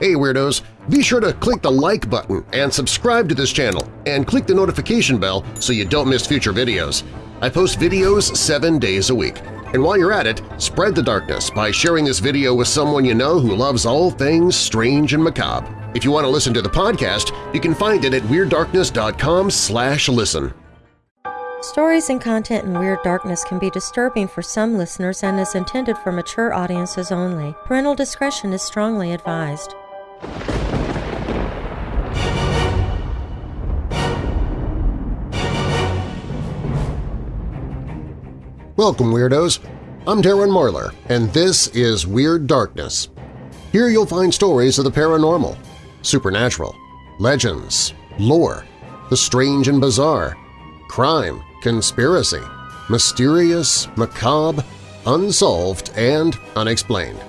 Hey Weirdos! Be sure to click the like button and subscribe to this channel and click the notification bell so you don't miss future videos. I post videos seven days a week. And while you're at it, spread the darkness by sharing this video with someone you know who loves all things strange and macabre. If you want to listen to the podcast, you can find it at WeirdDarkness.com slash listen. Stories and content in Weird Darkness can be disturbing for some listeners and is intended for mature audiences only. Parental discretion is strongly advised. Welcome, Weirdos! I'm Darren Marlar, and this is Weird Darkness. Here you'll find stories of the paranormal, supernatural, legends, lore, the strange and bizarre, crime, conspiracy, mysterious, macabre, unsolved, and unexplained.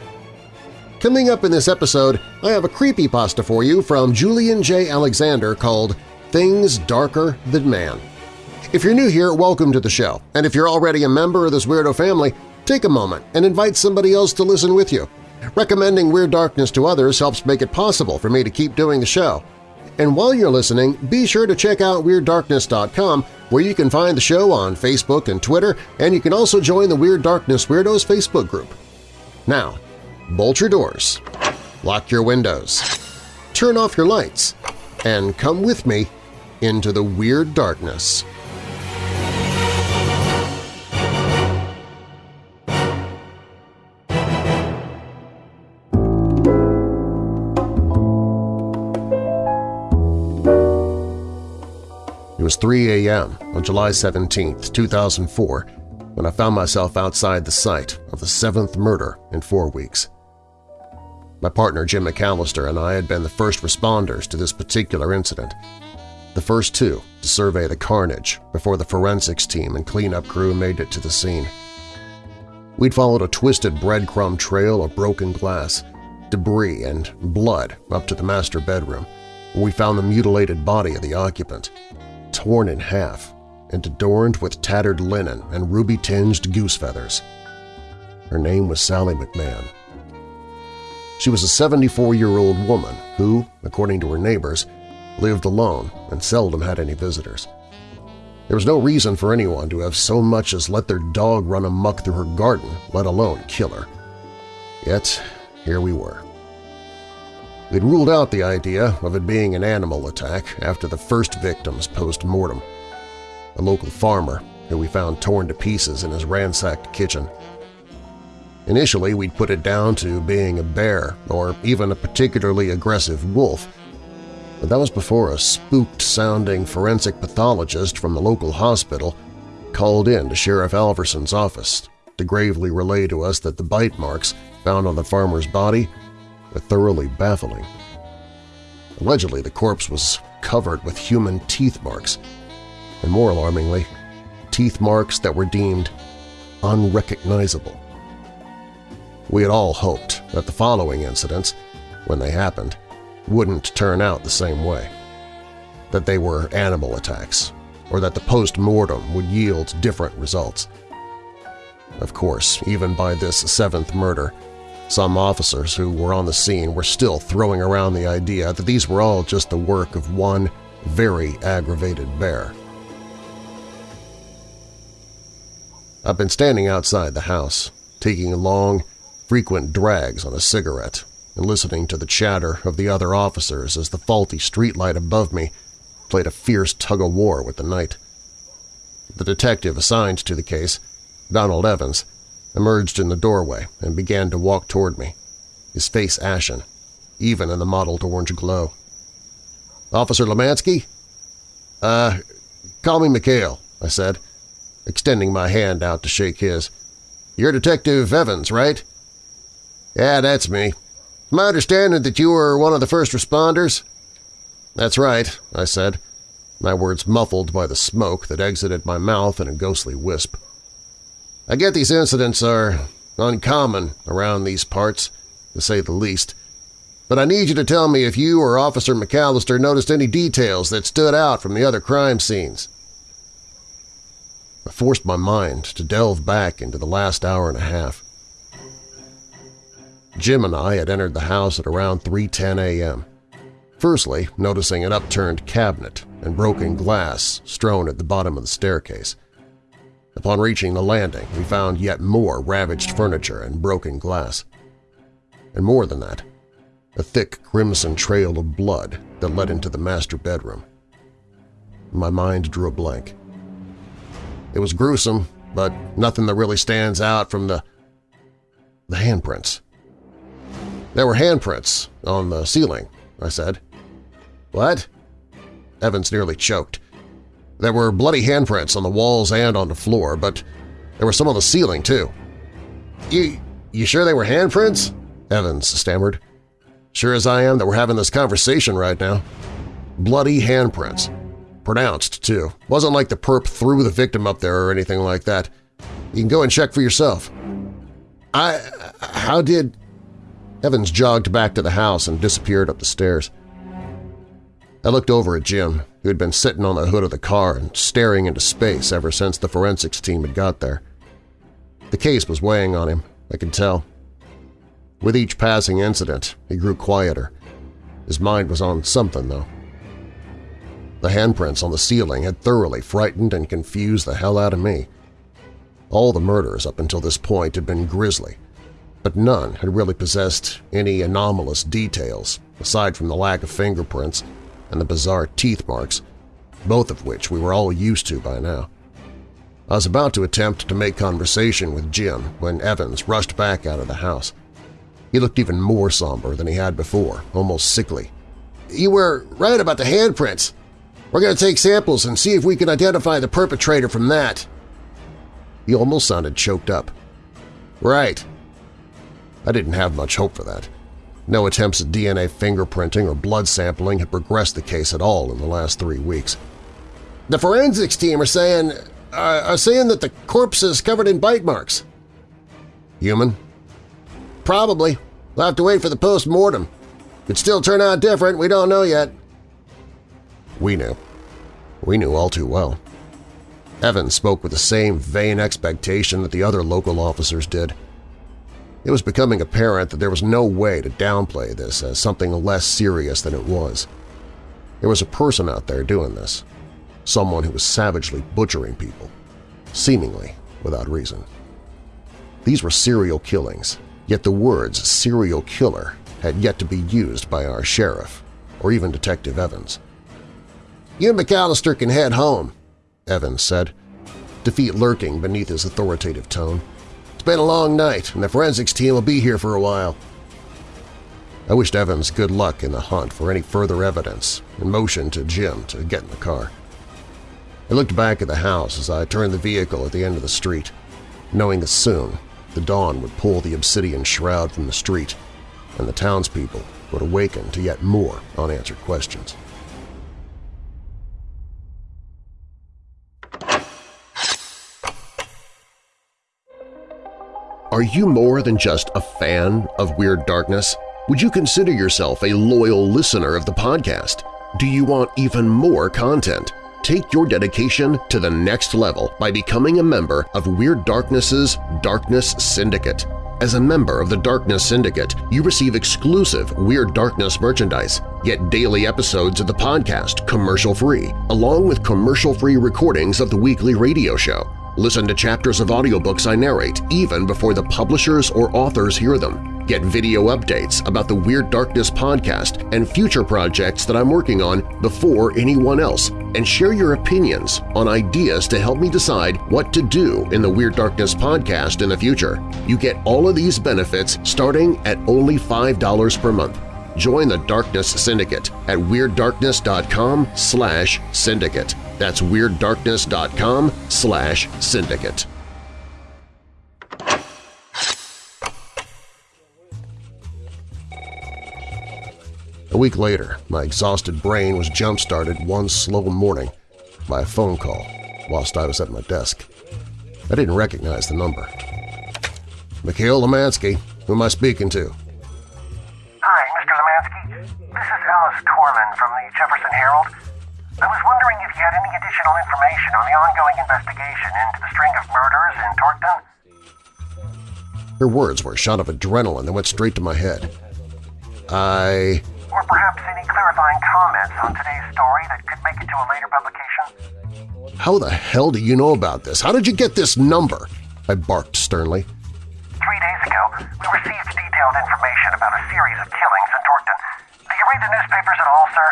Coming up in this episode, I have a creepy pasta for you from Julian J. Alexander called Things Darker Than Man. If you're new here, welcome to the show, and if you're already a member of this weirdo family, take a moment and invite somebody else to listen with you. Recommending Weird Darkness to others helps make it possible for me to keep doing the show. And while you're listening, be sure to check out WeirdDarkness.com where you can find the show on Facebook and Twitter, and you can also join the Weird Darkness Weirdos Facebook group. Now, bolt your doors, lock your windows, turn off your lights, and come with me into the Weird Darkness. It was 3 a.m. on July 17, 2004, when I found myself outside the site of the seventh murder in four weeks. My partner Jim McAllister and I had been the first responders to this particular incident, the first two to survey the carnage before the forensics team and cleanup crew made it to the scene. We'd followed a twisted breadcrumb trail of broken glass, debris, and blood up to the master bedroom, where we found the mutilated body of the occupant, torn in half and adorned with tattered linen and ruby-tinged goose feathers. Her name was Sally McMahon. She was a 74-year-old woman who, according to her neighbors, lived alone and seldom had any visitors. There was no reason for anyone to have so much as let their dog run amuck through her garden, let alone kill her. Yet, here we were. We'd ruled out the idea of it being an animal attack after the first victims post-mortem, a local farmer who we found torn to pieces in his ransacked kitchen. Initially, we'd put it down to being a bear or even a particularly aggressive wolf, but that was before a spooked-sounding forensic pathologist from the local hospital called in to Sheriff Alverson's office to gravely relay to us that the bite marks found on the farmer's body were thoroughly baffling. Allegedly, the corpse was covered with human teeth marks, and more alarmingly, teeth marks that were deemed unrecognizable. We had all hoped that the following incidents, when they happened, wouldn't turn out the same way, that they were animal attacks, or that the post-mortem would yield different results. Of course, even by this seventh murder, some officers who were on the scene were still throwing around the idea that these were all just the work of one very aggravated bear. I've been standing outside the house, taking a long, frequent drags on a cigarette and listening to the chatter of the other officers as the faulty streetlight above me played a fierce tug-of-war with the night. The detective assigned to the case, Donald Evans, emerged in the doorway and began to walk toward me, his face ashen, even in the mottled orange glow. "'Officer Lemansky?' "'Uh, call me Mikhail,' I said, extending my hand out to shake his. "'You're Detective Evans, right?' "'Yeah, that's me. My understanding that you were one of the first responders?' "'That's right,' I said, my words muffled by the smoke that exited my mouth in a ghostly wisp. I get these incidents are uncommon around these parts, to say the least, but I need you to tell me if you or Officer McAllister noticed any details that stood out from the other crime scenes. I forced my mind to delve back into the last hour and a half. Jim and I had entered the house at around 3.10 a.m. Firstly, noticing an upturned cabinet and broken glass strewn at the bottom of the staircase. Upon reaching the landing, we found yet more ravaged furniture and broken glass. And more than that, a thick crimson trail of blood that led into the master bedroom. My mind drew a blank. It was gruesome, but nothing that really stands out from the… the handprints. There were handprints on the ceiling, I said. What? Evans nearly choked. There were bloody handprints on the walls and on the floor, but there were some on the ceiling, too. You… you sure they were handprints? Evans stammered. Sure as I am that we're having this conversation right now. Bloody handprints. Pronounced, too. Wasn't like the perp threw the victim up there or anything like that. You can go and check for yourself. I… how did… Evans jogged back to the house and disappeared up the stairs. I looked over at Jim, who had been sitting on the hood of the car and staring into space ever since the forensics team had got there. The case was weighing on him, I could tell. With each passing incident, he grew quieter. His mind was on something, though. The handprints on the ceiling had thoroughly frightened and confused the hell out of me. All the murders up until this point had been grisly, but none had really possessed any anomalous details aside from the lack of fingerprints and the bizarre teeth marks, both of which we were all used to by now. I was about to attempt to make conversation with Jim when Evans rushed back out of the house. He looked even more somber than he had before, almost sickly. "'You were right about the handprints. We're going to take samples and see if we can identify the perpetrator from that.' He almost sounded choked up. "'Right. I didn't have much hope for that. No attempts at DNA fingerprinting or blood sampling had progressed the case at all in the last three weeks. The forensics team are saying uh, are saying that the corpse is covered in bite marks. Human? Probably. We'll have to wait for the post-mortem. Could still turn out different, we don't know yet. We knew. We knew all too well. Evans spoke with the same vain expectation that the other local officers did. It was becoming apparent that there was no way to downplay this as something less serious than it was. There was a person out there doing this, someone who was savagely butchering people, seemingly without reason. These were serial killings, yet the words serial killer had yet to be used by our sheriff, or even Detective Evans. You and McAllister can head home, Evans said, defeat lurking beneath his authoritative tone. It's been a long night, and the forensics team will be here for a while. I wished Evans good luck in the hunt for any further evidence and motioned to Jim to get in the car. I looked back at the house as I turned the vehicle at the end of the street, knowing that soon the dawn would pull the obsidian shroud from the street and the townspeople would awaken to yet more unanswered questions. Are you more than just a fan of Weird Darkness? Would you consider yourself a loyal listener of the podcast? Do you want even more content? Take your dedication to the next level by becoming a member of Weird Darkness's Darkness Syndicate. As a member of the Darkness Syndicate, you receive exclusive Weird Darkness merchandise, get daily episodes of the podcast commercial-free, along with commercial-free recordings of the weekly radio show. Listen to chapters of audiobooks I narrate even before the publishers or authors hear them. Get video updates about the Weird Darkness podcast and future projects that I'm working on before anyone else, and share your opinions on ideas to help me decide what to do in the Weird Darkness podcast in the future. You get all of these benefits starting at only $5 per month. Join the Darkness Syndicate at WeirdDarkness.com slash syndicate. That's WeirdDarkness.com slash syndicate. A week later, my exhausted brain was jump-started one slow morning by a phone call whilst I was at my desk. I didn't recognize the number. Mikhail Lemansky, who am I speaking to? Lemansky. This is Alice Torman from the Jefferson Herald. I was wondering if you had any additional information on the ongoing investigation into the string of murders in Torkton. Her words were a shot of adrenaline that went straight to my head. I... Or perhaps any clarifying comments on today's story that could make it to a later publication? How the hell do you know about this? How did you get this number? I barked sternly. Three days ago, we received detailed information about a series of killings in Torkton. Do you read the newspapers at all, sir?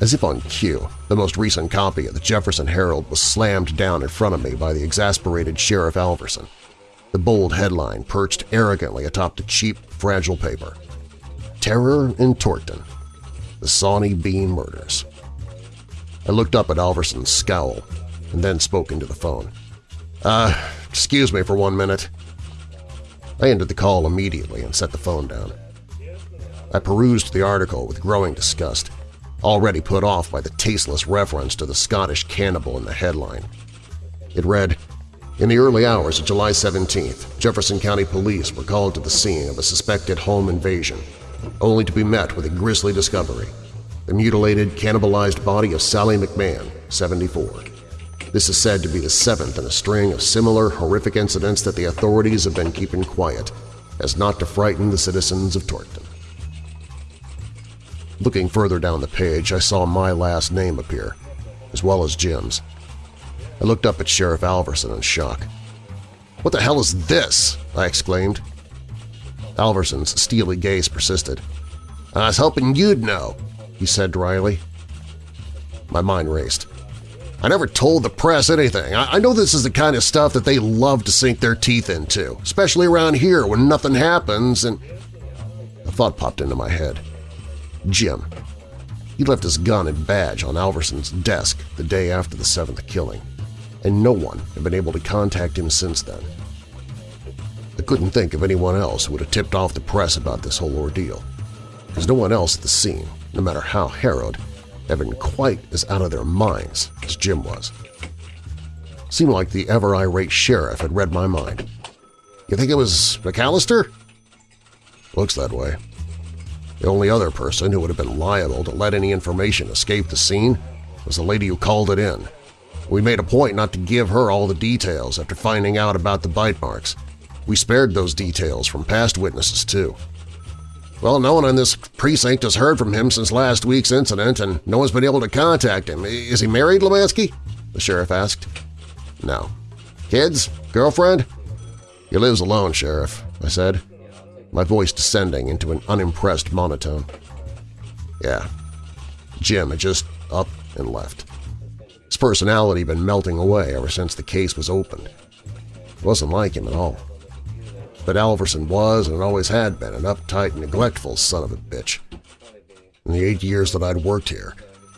As if on cue, the most recent copy of the Jefferson Herald was slammed down in front of me by the exasperated Sheriff Alverson. The bold headline perched arrogantly atop the cheap, fragile paper. Terror in Torkton. The Sawney Bean Murders. I looked up at Alverson's scowl and then spoke into the phone. Uh, excuse me for one minute. I ended the call immediately and set the phone down. I perused the article with growing disgust, already put off by the tasteless reference to the Scottish cannibal in the headline. It read, In the early hours of July 17th, Jefferson County Police were called to the scene of a suspected home invasion, only to be met with a grisly discovery – the mutilated, cannibalized body of Sally McMahon, 74. This is said to be the seventh in a string of similar horrific incidents that the authorities have been keeping quiet, as not to frighten the citizens of Torkton. Looking further down the page, I saw my last name appear, as well as Jim's. I looked up at Sheriff Alverson in shock. "'What the hell is this?' I exclaimed. Alverson's steely gaze persisted. "'I was hoping you'd know,' he said dryly. My mind raced. I never told the press anything. I, I know this is the kind of stuff that they love to sink their teeth into, especially around here when nothing happens and… A thought popped into my head. Jim. He left his gun and badge on Alverson's desk the day after the seventh killing, and no one had been able to contact him since then. I couldn't think of anyone else who would have tipped off the press about this whole ordeal, because no one else at the scene, no matter how harrowed, been quite as out of their minds as Jim was. Seemed like the ever-irate sheriff had read my mind. You think it was McAllister? Looks that way. The only other person who would have been liable to let any information escape the scene was the lady who called it in. We made a point not to give her all the details after finding out about the bite marks. We spared those details from past witnesses, too. Well, no one in this precinct has heard from him since last week's incident, and no one's been able to contact him. Is he married, Lemansky? The sheriff asked. No. Kids? Girlfriend? He lives alone, Sheriff, I said, my voice descending into an unimpressed monotone. Yeah. Jim had just up and left. His personality had been melting away ever since the case was opened. It wasn't like him at all but Alverson was and always had been an uptight, neglectful son of a bitch. In the eight years that I'd worked here,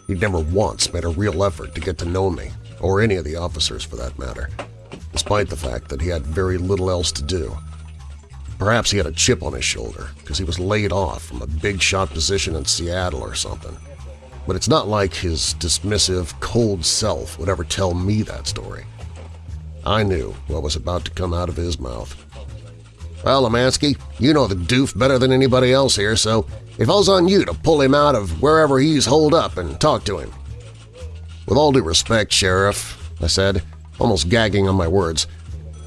he'd never once made a real effort to get to know me, or any of the officers for that matter, despite the fact that he had very little else to do. Perhaps he had a chip on his shoulder because he was laid off from a big-shot position in Seattle or something. But it's not like his dismissive, cold self would ever tell me that story. I knew what was about to come out of his mouth. Well, Lemansky, you know the doof better than anybody else here, so it falls on you to pull him out of wherever he's holed up and talk to him. With all due respect, Sheriff, I said, almost gagging on my words,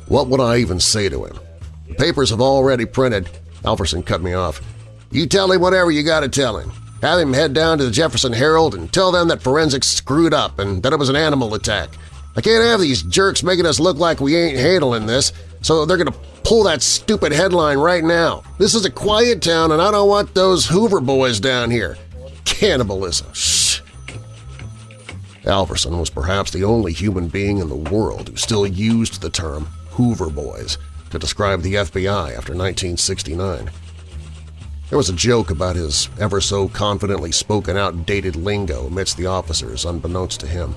what would I even say to him? The papers have already printed. Alverson cut me off. You tell him whatever you gotta tell him. Have him head down to the Jefferson Herald and tell them that forensics screwed up and that it was an animal attack. I can't have these jerks making us look like we ain't handling this, so they're gonna pull that stupid headline right now. This is a quiet town and I don't want those Hoover boys down here. Cannibalism. Alverson was perhaps the only human being in the world who still used the term Hoover Boys to describe the FBI after 1969. There was a joke about his ever-so confidently spoken outdated lingo amidst the officers, unbeknownst to him.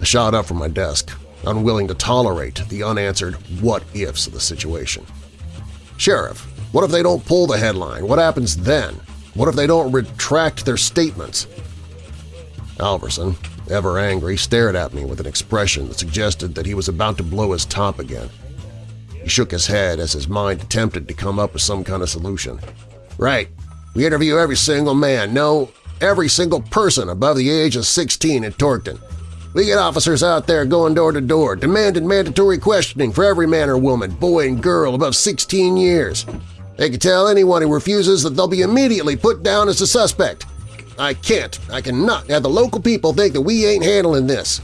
I shot up from my desk, unwilling to tolerate the unanswered what-ifs of the situation. Sheriff, what if they don't pull the headline? What happens then? What if they don't retract their statements? Alverson, ever angry, stared at me with an expression that suggested that he was about to blow his top again. He shook his head as his mind attempted to come up with some kind of solution. Right. We interview every single man, no, every single person above the age of 16 in Torkton. We get officers out there going door to door, demanding mandatory questioning for every man or woman, boy and girl above 16 years. They can tell anyone who refuses that they'll be immediately put down as a suspect. I can't, I cannot have the local people think that we ain't handling this.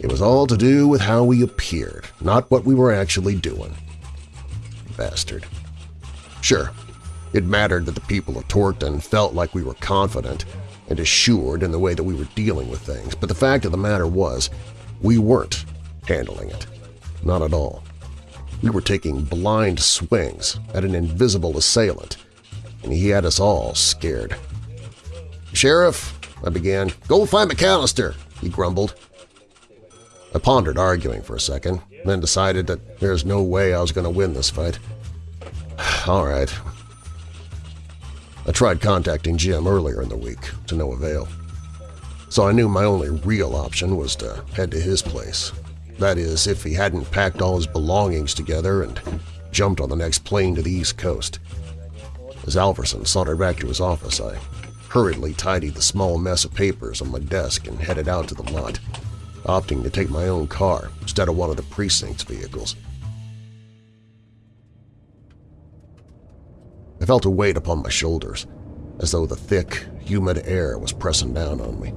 It was all to do with how we appeared, not what we were actually doing. Bastard. Sure, it mattered that the people of Torkton felt like we were confident and assured in the way that we were dealing with things, but the fact of the matter was we weren't handling it. Not at all. We were taking blind swings at an invisible assailant, and he had us all scared. Sheriff, I began. Go find McAllister, he grumbled. I pondered arguing for a second, then decided that there's no way I was going to win this fight. All right. I tried contacting Jim earlier in the week, to no avail. So I knew my only real option was to head to his place. That is, if he hadn't packed all his belongings together and jumped on the next plane to the East Coast. As Alverson sauntered back to his office, I hurriedly tidied the small mess of papers on my desk and headed out to the lot opting to take my own car instead of one of the precinct's vehicles. I felt a weight upon my shoulders, as though the thick, humid air was pressing down on me.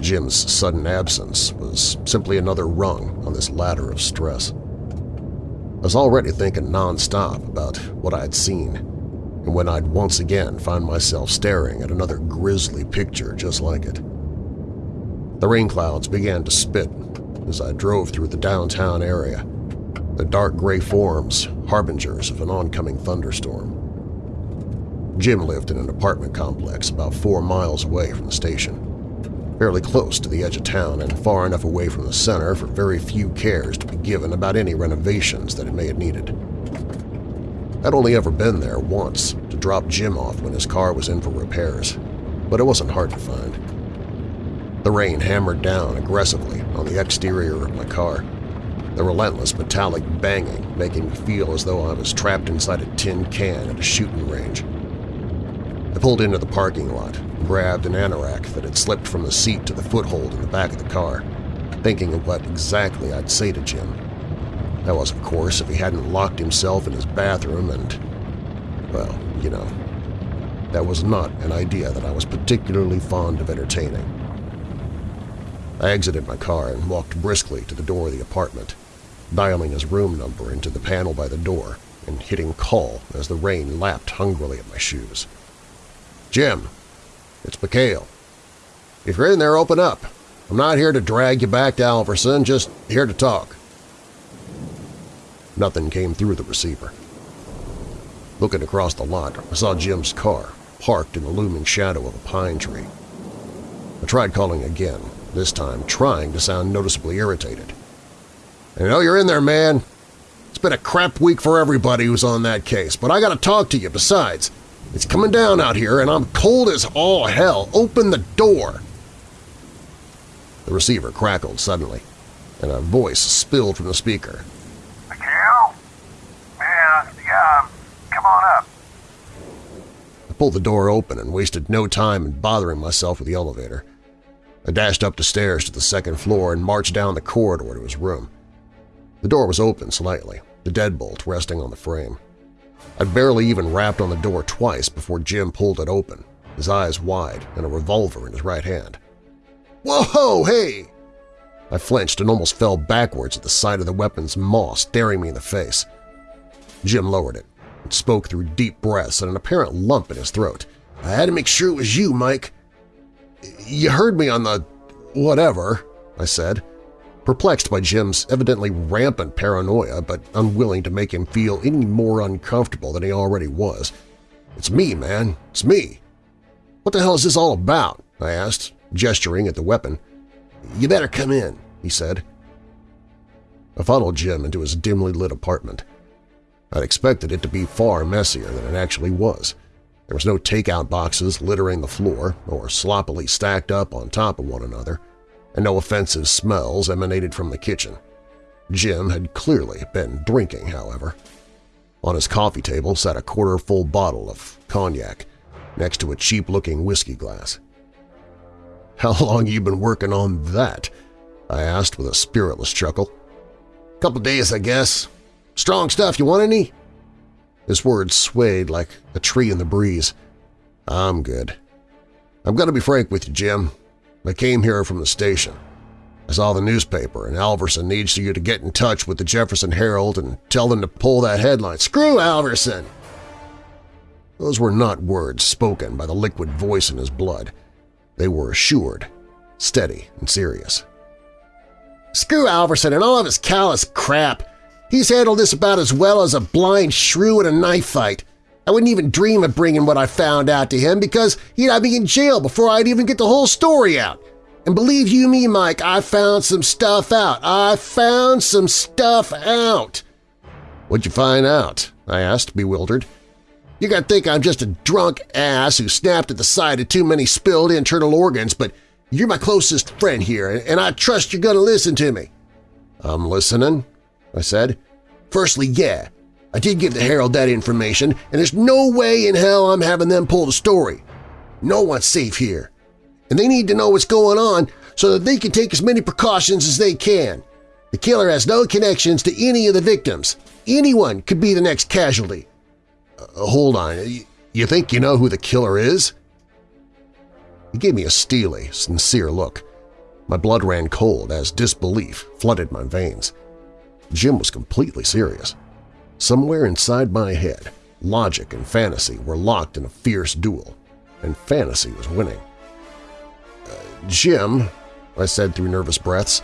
Jim's sudden absence was simply another rung on this ladder of stress. I was already thinking nonstop about what I had seen, and when I'd once again find myself staring at another grisly picture just like it. The rain clouds began to spit as I drove through the downtown area, the dark gray forms harbingers of an oncoming thunderstorm. Jim lived in an apartment complex about four miles away from the station, fairly close to the edge of town and far enough away from the center for very few cares to be given about any renovations that it may have needed. I'd only ever been there once to drop Jim off when his car was in for repairs, but it wasn't hard to find. The rain hammered down aggressively on the exterior of my car, the relentless metallic banging making me feel as though I was trapped inside a tin can at a shooting range. I pulled into the parking lot, grabbed an anorak that had slipped from the seat to the foothold in the back of the car, thinking of what exactly I'd say to Jim. That was, of course, if he hadn't locked himself in his bathroom and, well, you know, that was not an idea that I was particularly fond of entertaining. I exited my car and walked briskly to the door of the apartment, dialing his room number into the panel by the door and hitting call as the rain lapped hungrily at my shoes. Jim, it's Mikhail. If you're in there, open up. I'm not here to drag you back to Alverson, just here to talk. Nothing came through the receiver. Looking across the lot, I saw Jim's car, parked in the looming shadow of a pine tree. I tried calling again, this time trying to sound noticeably irritated. I know you're in there, man. It's been a crap week for everybody who's on that case, but I gotta talk to you besides. It's coming down out here and I'm cold as all hell. Open the door! The receiver crackled suddenly, and a voice spilled from the speaker. Mikhail? Man, yeah, come on up. I pulled the door open and wasted no time in bothering myself with the elevator. I dashed up the stairs to the second floor and marched down the corridor to his room. The door was open slightly, the deadbolt resting on the frame. I'd barely even rapped on the door twice before Jim pulled it open, his eyes wide and a revolver in his right hand. Whoa, hey! I flinched and almost fell backwards at the sight of the weapon's maw staring me in the face. Jim lowered it and spoke through deep breaths and an apparent lump in his throat. I had to make sure it was you, Mike. You heard me on the… whatever, I said, perplexed by Jim's evidently rampant paranoia but unwilling to make him feel any more uncomfortable than he already was. It's me, man. It's me. What the hell is this all about? I asked, gesturing at the weapon. You better come in, he said. I followed Jim into his dimly lit apartment. I'd expected it to be far messier than it actually was. There was no takeout boxes littering the floor or sloppily stacked up on top of one another, and no offensive smells emanated from the kitchen. Jim had clearly been drinking, however. On his coffee table sat a quarter-full bottle of cognac next to a cheap-looking whiskey glass. How long you been working on that? I asked with a spiritless chuckle. Couple days, I guess. Strong stuff, you want any? His words swayed like a tree in the breeze. I'm good. I'm going to be frank with you, Jim. I came here from the station. I saw the newspaper, and Alverson needs you to get in touch with the Jefferson Herald and tell them to pull that headline. Screw Alverson! Those were not words spoken by the liquid voice in his blood. They were assured, steady, and serious. Screw Alverson and all of his callous crap. He's handled this about as well as a blind shrew in a knife fight. I wouldn't even dream of bringing what I found out to him because he'd have me in jail before I'd even get the whole story out. And believe you me, Mike, I found some stuff out. I found some stuff out. What'd you find out? I asked, bewildered. You're gonna think I'm just a drunk ass who snapped at the sight of too many spilled internal organs, but you're my closest friend here, and I trust you're gonna listen to me. I'm listening, I said. Firstly, yeah, I did give the Herald that information, and there's no way in hell I'm having them pull the story. No one's safe here and they need to know what's going on so that they can take as many precautions as they can. The killer has no connections to any of the victims. Anyone could be the next casualty. Uh, hold on. You think you know who the killer is? He gave me a steely, sincere look. My blood ran cold as disbelief flooded my veins. Jim was completely serious. Somewhere inside my head, logic and fantasy were locked in a fierce duel, and fantasy was winning. Uh, Jim, I said through nervous breaths,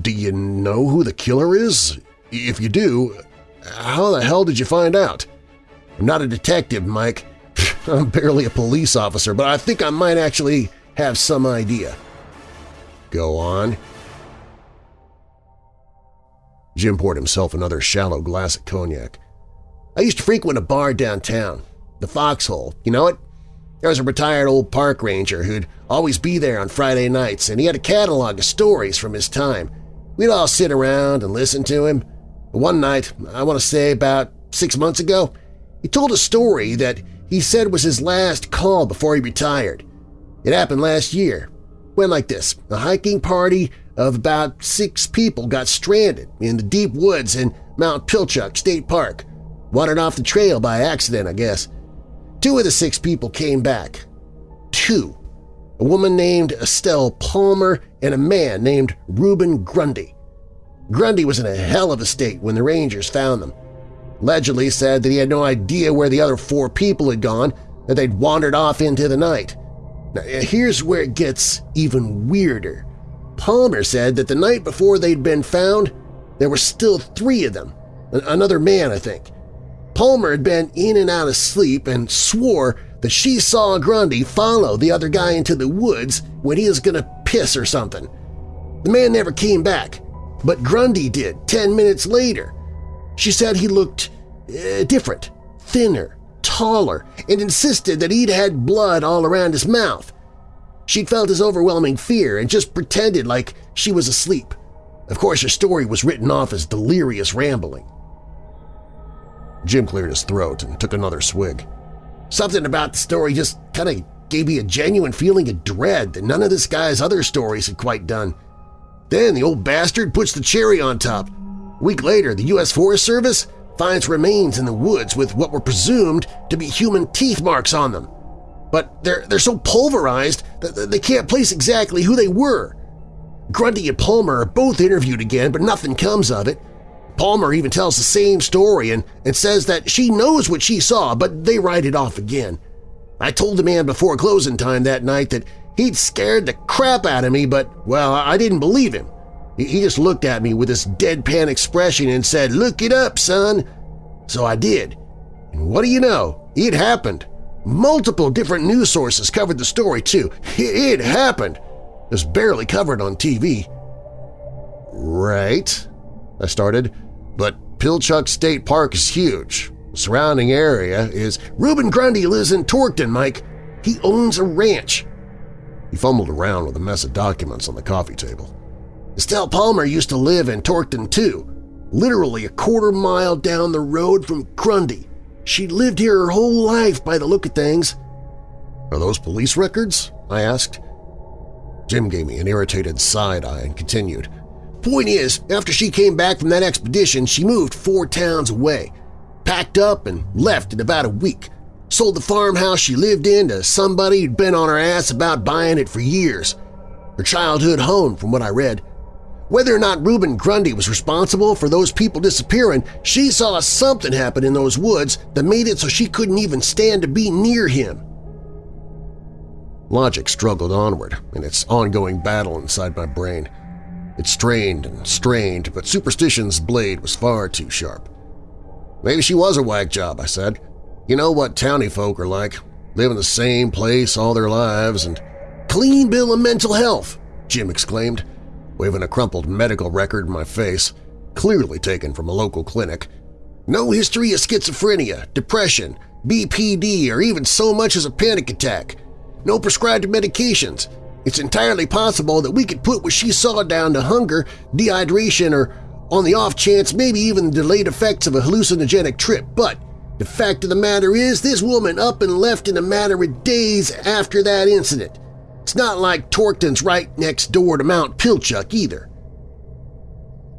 do you know who the killer is? If you do, how the hell did you find out? I'm not a detective, Mike. I'm barely a police officer, but I think I might actually have some idea. Go on. Jim poured himself another shallow glass of cognac. I used to frequent a bar downtown, the Foxhole. You know it? There was a retired old park ranger who'd always be there on Friday nights, and he had a catalog of stories from his time. We'd all sit around and listen to him. One night, I want to say about six months ago, he told a story that he said was his last call before he retired. It happened last year. Went like this. A hiking party of about six people got stranded in the deep woods in Mount Pilchuck State Park. Wandered off the trail by accident, I guess. Two of the six people came back. Two. A woman named Estelle Palmer and a man named Reuben Grundy. Grundy was in a hell of a state when the Rangers found them. Allegedly said that he had no idea where the other four people had gone, that they'd wandered off into the night. Now, here's where it gets even weirder. Palmer said that the night before they'd been found, there were still three of them, another man, I think. Palmer had been in and out of sleep and swore that she saw Grundy follow the other guy into the woods when he was going to piss or something. The man never came back, but Grundy did 10 minutes later. She said he looked uh, different, thinner, taller, and insisted that he'd had blood all around his mouth. She'd felt his overwhelming fear and just pretended like she was asleep. Of course, her story was written off as delirious rambling. Jim cleared his throat and took another swig. Something about the story just kind of gave me a genuine feeling of dread that none of this guy's other stories had quite done. Then the old bastard puts the cherry on top. A week later, the U.S. Forest Service finds remains in the woods with what were presumed to be human teeth marks on them. But they're, they're so pulverized that they can't place exactly who they were. Grundy and Palmer are both interviewed again, but nothing comes of it. Palmer even tells the same story and, and says that she knows what she saw, but they write it off again. I told the man before closing time that night that he'd scared the crap out of me, but, well, I didn't believe him. He just looked at me with this deadpan expression and said, look it up, son. So I did. And what do you know? It happened. Multiple different news sources covered the story, too. It happened. It was barely covered on TV. Right, I started, but Pilchuck State Park is huge. The surrounding area is… Reuben Grundy lives in Torkton, Mike. He owns a ranch. He fumbled around with a mess of documents on the coffee table. Estelle Palmer used to live in Torkton, too, literally a quarter mile down the road from Grundy. She lived here her whole life by the look of things. Are those police records? I asked. Jim gave me an irritated side-eye and continued. Point is, after she came back from that expedition, she moved four towns away, packed up and left in about a week, sold the farmhouse she lived in to somebody who'd been on her ass about buying it for years. Her childhood home, from what I read. Whether or not Reuben Grundy was responsible for those people disappearing, she saw something happen in those woods that made it so she couldn't even stand to be near him. Logic struggled onward in its ongoing battle inside my brain. It strained and strained, but superstition's blade was far too sharp. Maybe she was a whack job, I said. You know what towny folk are like. Live in the same place all their lives and… Clean bill of mental health, Jim exclaimed, waving a crumpled medical record in my face, clearly taken from a local clinic. No history of schizophrenia, depression, BPD, or even so much as a panic attack no prescribed medications. It's entirely possible that we could put what she saw down to hunger, dehydration, or on the off chance maybe even the delayed effects of a hallucinogenic trip, but the fact of the matter is this woman up and left in a matter of days after that incident. It's not like Torkton's right next door to Mount Pilchuck either.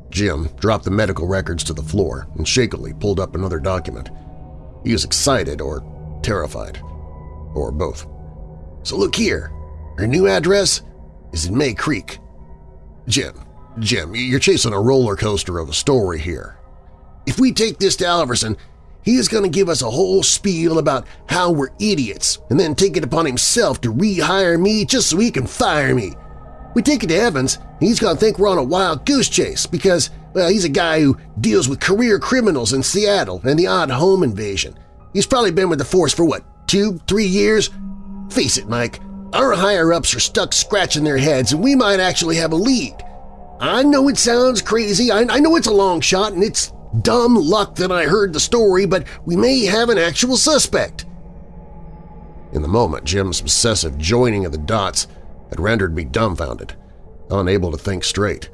Jim dropped the medical records to the floor and shakily pulled up another document. He was excited or terrified, or both. So look here, her new address is in May Creek. Jim, Jim, you're chasing a roller coaster of a story here. If we take this to Alverson, he is going to give us a whole spiel about how we're idiots and then take it upon himself to rehire me just so he can fire me. We take it to Evans, he's going to think we're on a wild goose chase because, well, he's a guy who deals with career criminals in Seattle and the odd home invasion. He's probably been with the force for, what, two, three years? Face it, Mike, our higher-ups are stuck scratching their heads and we might actually have a lead. I know it sounds crazy, I, I know it's a long shot and it's dumb luck that I heard the story, but we may have an actual suspect. In the moment, Jim's obsessive joining of the dots had rendered me dumbfounded, unable to think straight.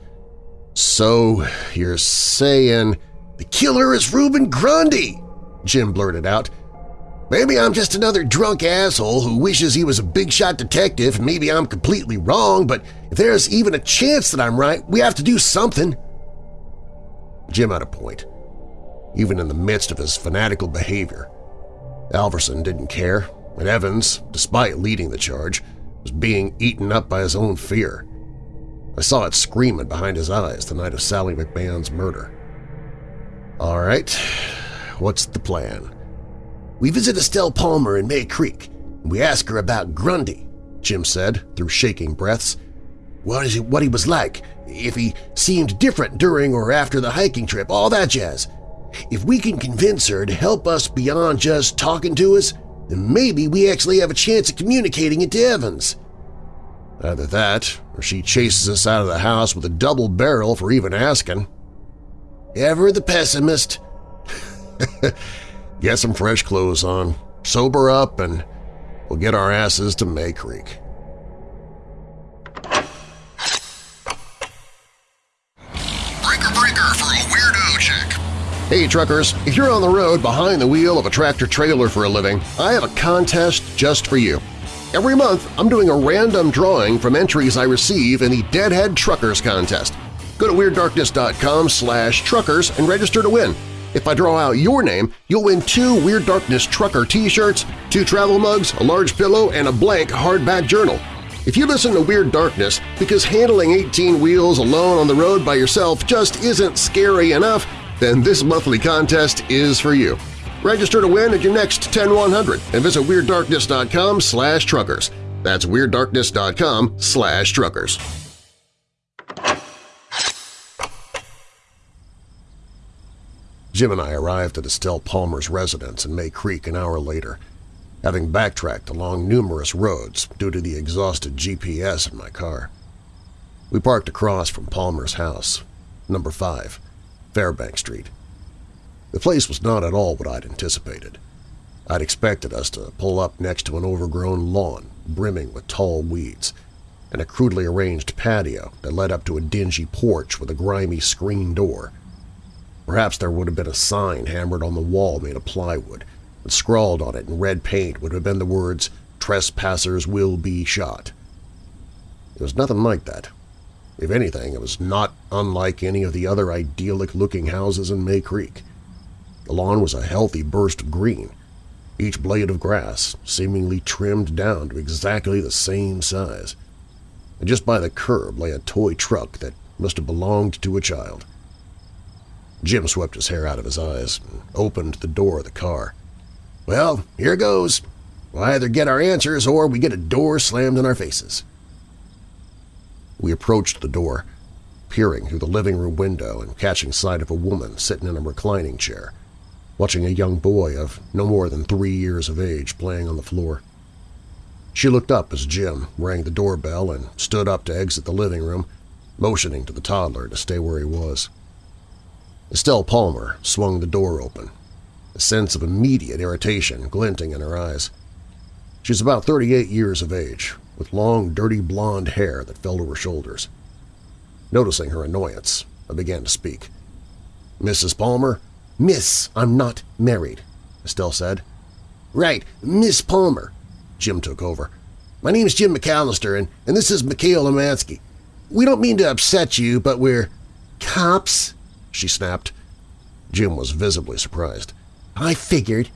So you're saying the killer is Reuben Grundy? Jim blurted out, Maybe I'm just another drunk asshole who wishes he was a big-shot detective and maybe I'm completely wrong, but if there's even a chance that I'm right, we have to do something. Jim had a point, even in the midst of his fanatical behavior. Alverson didn't care, and Evans, despite leading the charge, was being eaten up by his own fear. I saw it screaming behind his eyes the night of Sally McMahon's murder. All right, what's the plan? We visit Estelle Palmer in May Creek, and we ask her about Grundy, Jim said through shaking breaths. What, is he, what he was like, if he seemed different during or after the hiking trip, all that jazz. If we can convince her to help us beyond just talking to us, then maybe we actually have a chance of communicating it to Evans. Either that, or she chases us out of the house with a double barrel for even asking. Ever the pessimist. Get some fresh clothes on, sober up, and we'll get our asses to May Creek. Hey truckers, if you're on the road behind the wheel of a tractor-trailer for a living, I have a contest just for you. Every month, I'm doing a random drawing from entries I receive in the Deadhead Truckers Contest. Go to WeirdDarkness.com slash truckers and register to win. If I draw out your name, you'll win two Weird Darkness Trucker t-shirts, two travel mugs, a large pillow, and a blank hardback journal. If you listen to Weird Darkness because handling 18 wheels alone on the road by yourself just isn't scary enough, then this monthly contest is for you. Register to win at your next 10100 and visit WeirdDarkness.com slash truckers. That's WeirdDarkness.com slash truckers. Jim and I arrived at Estelle Palmer's residence in May Creek an hour later, having backtracked along numerous roads due to the exhausted GPS in my car. We parked across from Palmer's house, number 5, Fairbank Street. The place was not at all what I'd anticipated. I'd expected us to pull up next to an overgrown lawn brimming with tall weeds and a crudely arranged patio that led up to a dingy porch with a grimy screen door – Perhaps there would have been a sign hammered on the wall made of plywood, and scrawled on it in red paint would have been the words, Trespassers will be shot. It was nothing like that. If anything, it was not unlike any of the other idyllic-looking houses in May Creek. The lawn was a healthy burst of green, each blade of grass seemingly trimmed down to exactly the same size. And just by the curb lay a toy truck that must have belonged to a child. Jim swept his hair out of his eyes and opened the door of the car. Well, here goes. We'll either get our answers or we get a door slammed in our faces. We approached the door, peering through the living room window and catching sight of a woman sitting in a reclining chair, watching a young boy of no more than three years of age playing on the floor. She looked up as Jim rang the doorbell and stood up to exit the living room, motioning to the toddler to stay where he was. Estelle Palmer swung the door open, a sense of immediate irritation glinting in her eyes. She's about 38 years of age, with long, dirty blonde hair that fell to her shoulders. Noticing her annoyance, I began to speak. Mrs. Palmer? Miss, I'm not married, Estelle said. Right, Miss Palmer. Jim took over. My name's Jim McAllister, and, and this is Mikhail Lemansky. We don't mean to upset you, but we're… Cops? she snapped. Jim was visibly surprised. I figured.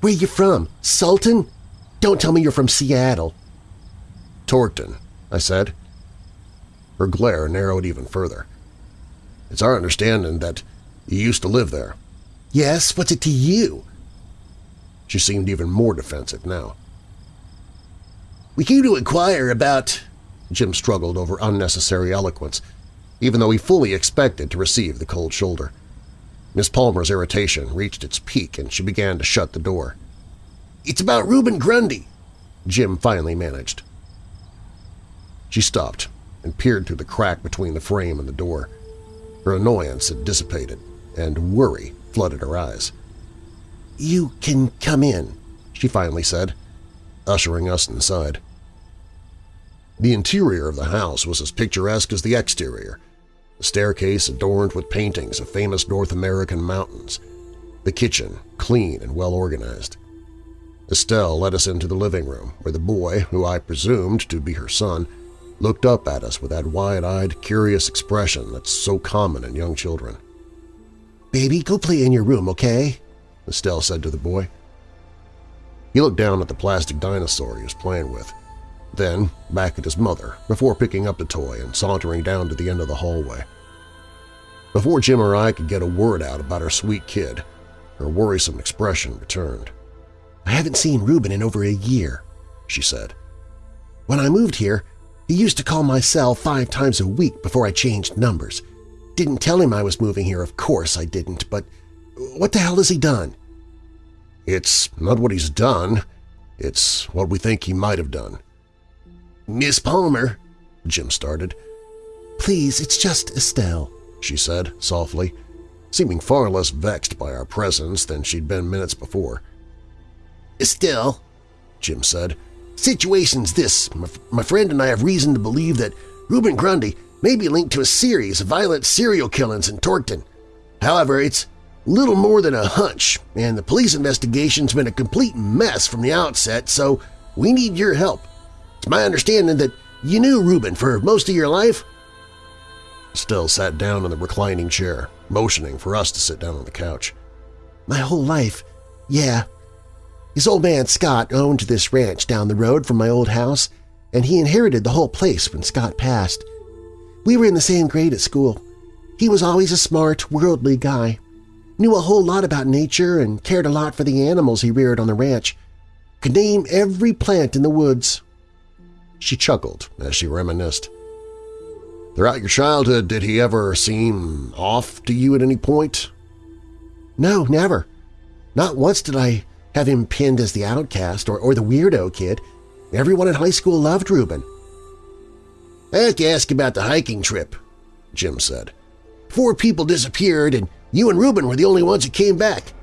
Where you from? Sultan? Don't tell me you're from Seattle. Torkton, I said. Her glare narrowed even further. It's our understanding that you used to live there. Yes, what's it to you? She seemed even more defensive now. We came to inquire about… Jim struggled over unnecessary eloquence, even though he fully expected to receive the cold shoulder. Miss Palmer's irritation reached its peak and she began to shut the door. It's about Reuben Grundy, Jim finally managed. She stopped and peered through the crack between the frame and the door. Her annoyance had dissipated, and worry flooded her eyes. "'You can come in,' she finally said, ushering us inside. The interior of the house was as picturesque as the exterior, a staircase adorned with paintings of famous North American mountains, the kitchen clean and well-organized. Estelle led us into the living room, where the boy, who I presumed to be her son, looked up at us with that wide-eyed, curious expression that's so common in young children. "'Baby, go play in your room, okay?' Estelle said to the boy. He looked down at the plastic dinosaur he was playing with, then back at his mother before picking up the toy and sauntering down to the end of the hallway. Before Jim or I could get a word out about our sweet kid, her worrisome expression returned. I haven't seen Reuben in over a year, she said. When I moved here, he used to call my cell five times a week before I changed numbers. Didn't tell him I was moving here, of course I didn't, but what the hell has he done? It's not what he's done. It's what we think he might have done. Miss Palmer, Jim started. Please, it's just Estelle, she said softly, seeming far less vexed by our presence than she'd been minutes before. Estelle, Jim said, situation's this. My, my friend and I have reason to believe that Reuben Grundy may be linked to a series of violent serial killings in Torkton. However, it's little more than a hunch, and the police investigation's been a complete mess from the outset, so we need your help. It's my understanding that you knew Reuben for most of your life? Estelle sat down in the reclining chair, motioning for us to sit down on the couch. My whole life, yeah. His old man Scott owned this ranch down the road from my old house, and he inherited the whole place when Scott passed. We were in the same grade at school. He was always a smart, worldly guy. Knew a whole lot about nature and cared a lot for the animals he reared on the ranch. Could name every plant in the woods. She chuckled as she reminisced. Throughout your childhood, did he ever seem off to you at any point? No, never. Not once did I have him pinned as the outcast or, or the weirdo kid. Everyone in high school loved Reuben. I have to ask about the hiking trip, Jim said. Four people disappeared and you and Reuben were the only ones who came back.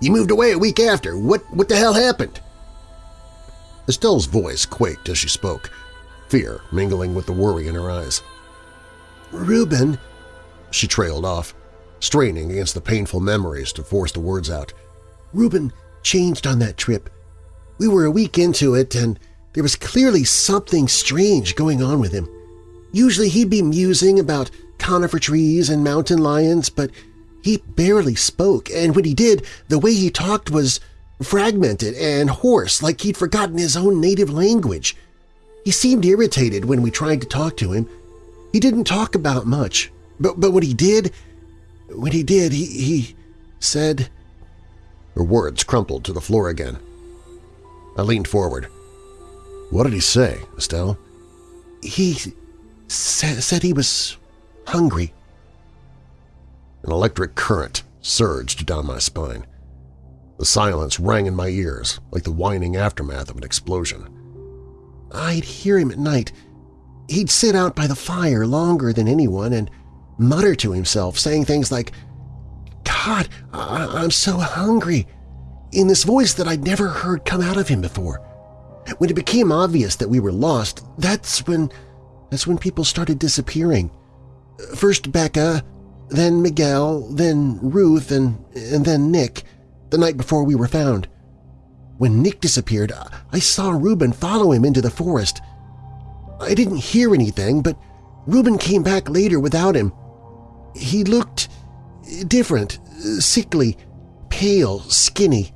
You moved away a week after. What, what the hell happened? Estelle's voice quaked as she spoke, fear mingling with the worry in her eyes. Reuben, she trailed off, straining against the painful memories to force the words out. Reuben changed on that trip. We were a week into it, and there was clearly something strange going on with him. Usually he'd be musing about conifer trees and mountain lions, but he barely spoke, and when he did, the way he talked was fragmented and hoarse, like he'd forgotten his own native language. He seemed irritated when we tried to talk to him. He didn't talk about much, but, but when he did, when he did, he, he said... Her words crumpled to the floor again. I leaned forward. What did he say, Estelle? He sa said he was hungry. An electric current surged down my spine. The silence rang in my ears like the whining aftermath of an explosion. I'd hear him at night. He'd sit out by the fire longer than anyone and mutter to himself, saying things like, God, I am so hungry, in this voice that I'd never heard come out of him before. When it became obvious that we were lost, that's when, that's when people started disappearing. First Becca, then Miguel, then Ruth, and, and then Nick, the night before we were found. When Nick disappeared, I saw Reuben follow him into the forest. I didn't hear anything, but Reuben came back later without him. He looked different, sickly, pale, skinny,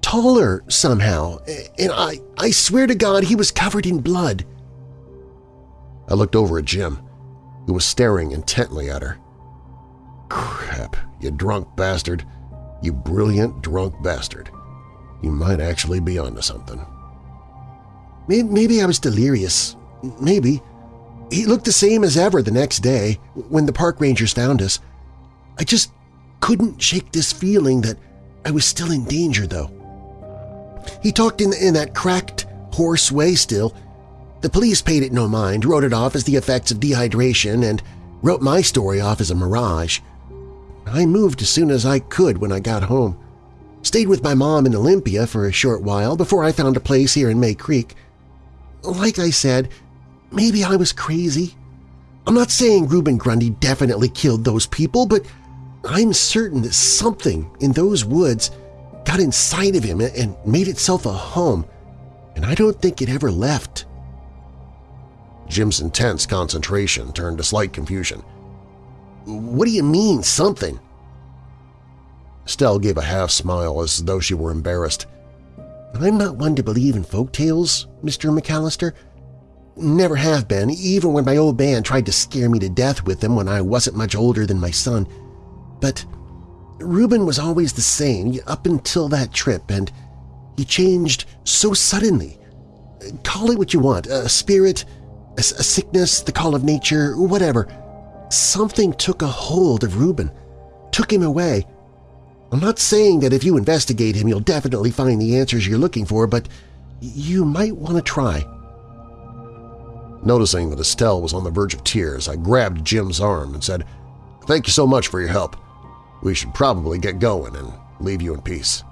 taller somehow, and I, I swear to God he was covered in blood. I looked over at Jim, who was staring intently at her. Crap, you drunk bastard. You brilliant drunk bastard. You might actually be onto something. Maybe I was delirious. Maybe. He looked the same as ever the next day when the park rangers found us. I just couldn't shake this feeling that I was still in danger, though. He talked in, in that cracked, hoarse way still. The police paid it no mind, wrote it off as the effects of dehydration, and wrote my story off as a mirage. I moved as soon as I could when I got home. Stayed with my mom in Olympia for a short while before I found a place here in May Creek. Like I said, maybe I was crazy. I'm not saying Reuben Grundy definitely killed those people, but I'm certain that something in those woods got inside of him and made itself a home, and I don't think it ever left. Jim's intense concentration turned to slight confusion. What do you mean, something? Estelle gave a half smile as though she were embarrassed. I'm not one to believe in folk tales, Mr. McAllister. Never have been, even when my old man tried to scare me to death with them when I wasn't much older than my son. But Reuben was always the same up until that trip, and he changed so suddenly. Call it what you want, a spirit, a, sickness, the call of nature, whatever. Something took a hold of Reuben, took him away. I'm not saying that if you investigate him you'll definitely find the answers you're looking for, but you might want to try. Noticing that Estelle was on the verge of tears, I grabbed Jim's arm and said, Thank you so much for your help. We should probably get going and leave you in peace.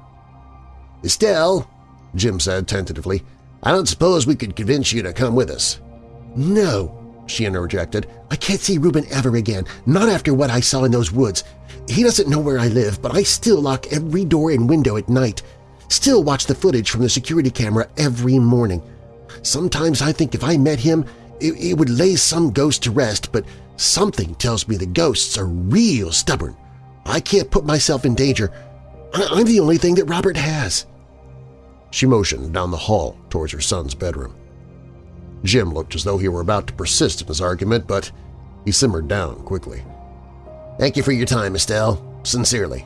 Estelle, Jim said tentatively, I don't suppose we could convince you to come with us. No, she interjected. I can't see Reuben ever again, not after what I saw in those woods. He doesn't know where I live, but I still lock every door and window at night. Still watch the footage from the security camera every morning. Sometimes I think if I met him, it, it would lay some ghost to rest, but something tells me the ghosts are real stubborn. I can't put myself in danger. I'm the only thing that Robert has. She motioned down the hall towards her son's bedroom. Jim looked as though he were about to persist in his argument, but he simmered down quickly. Thank you for your time, Estelle. Sincerely.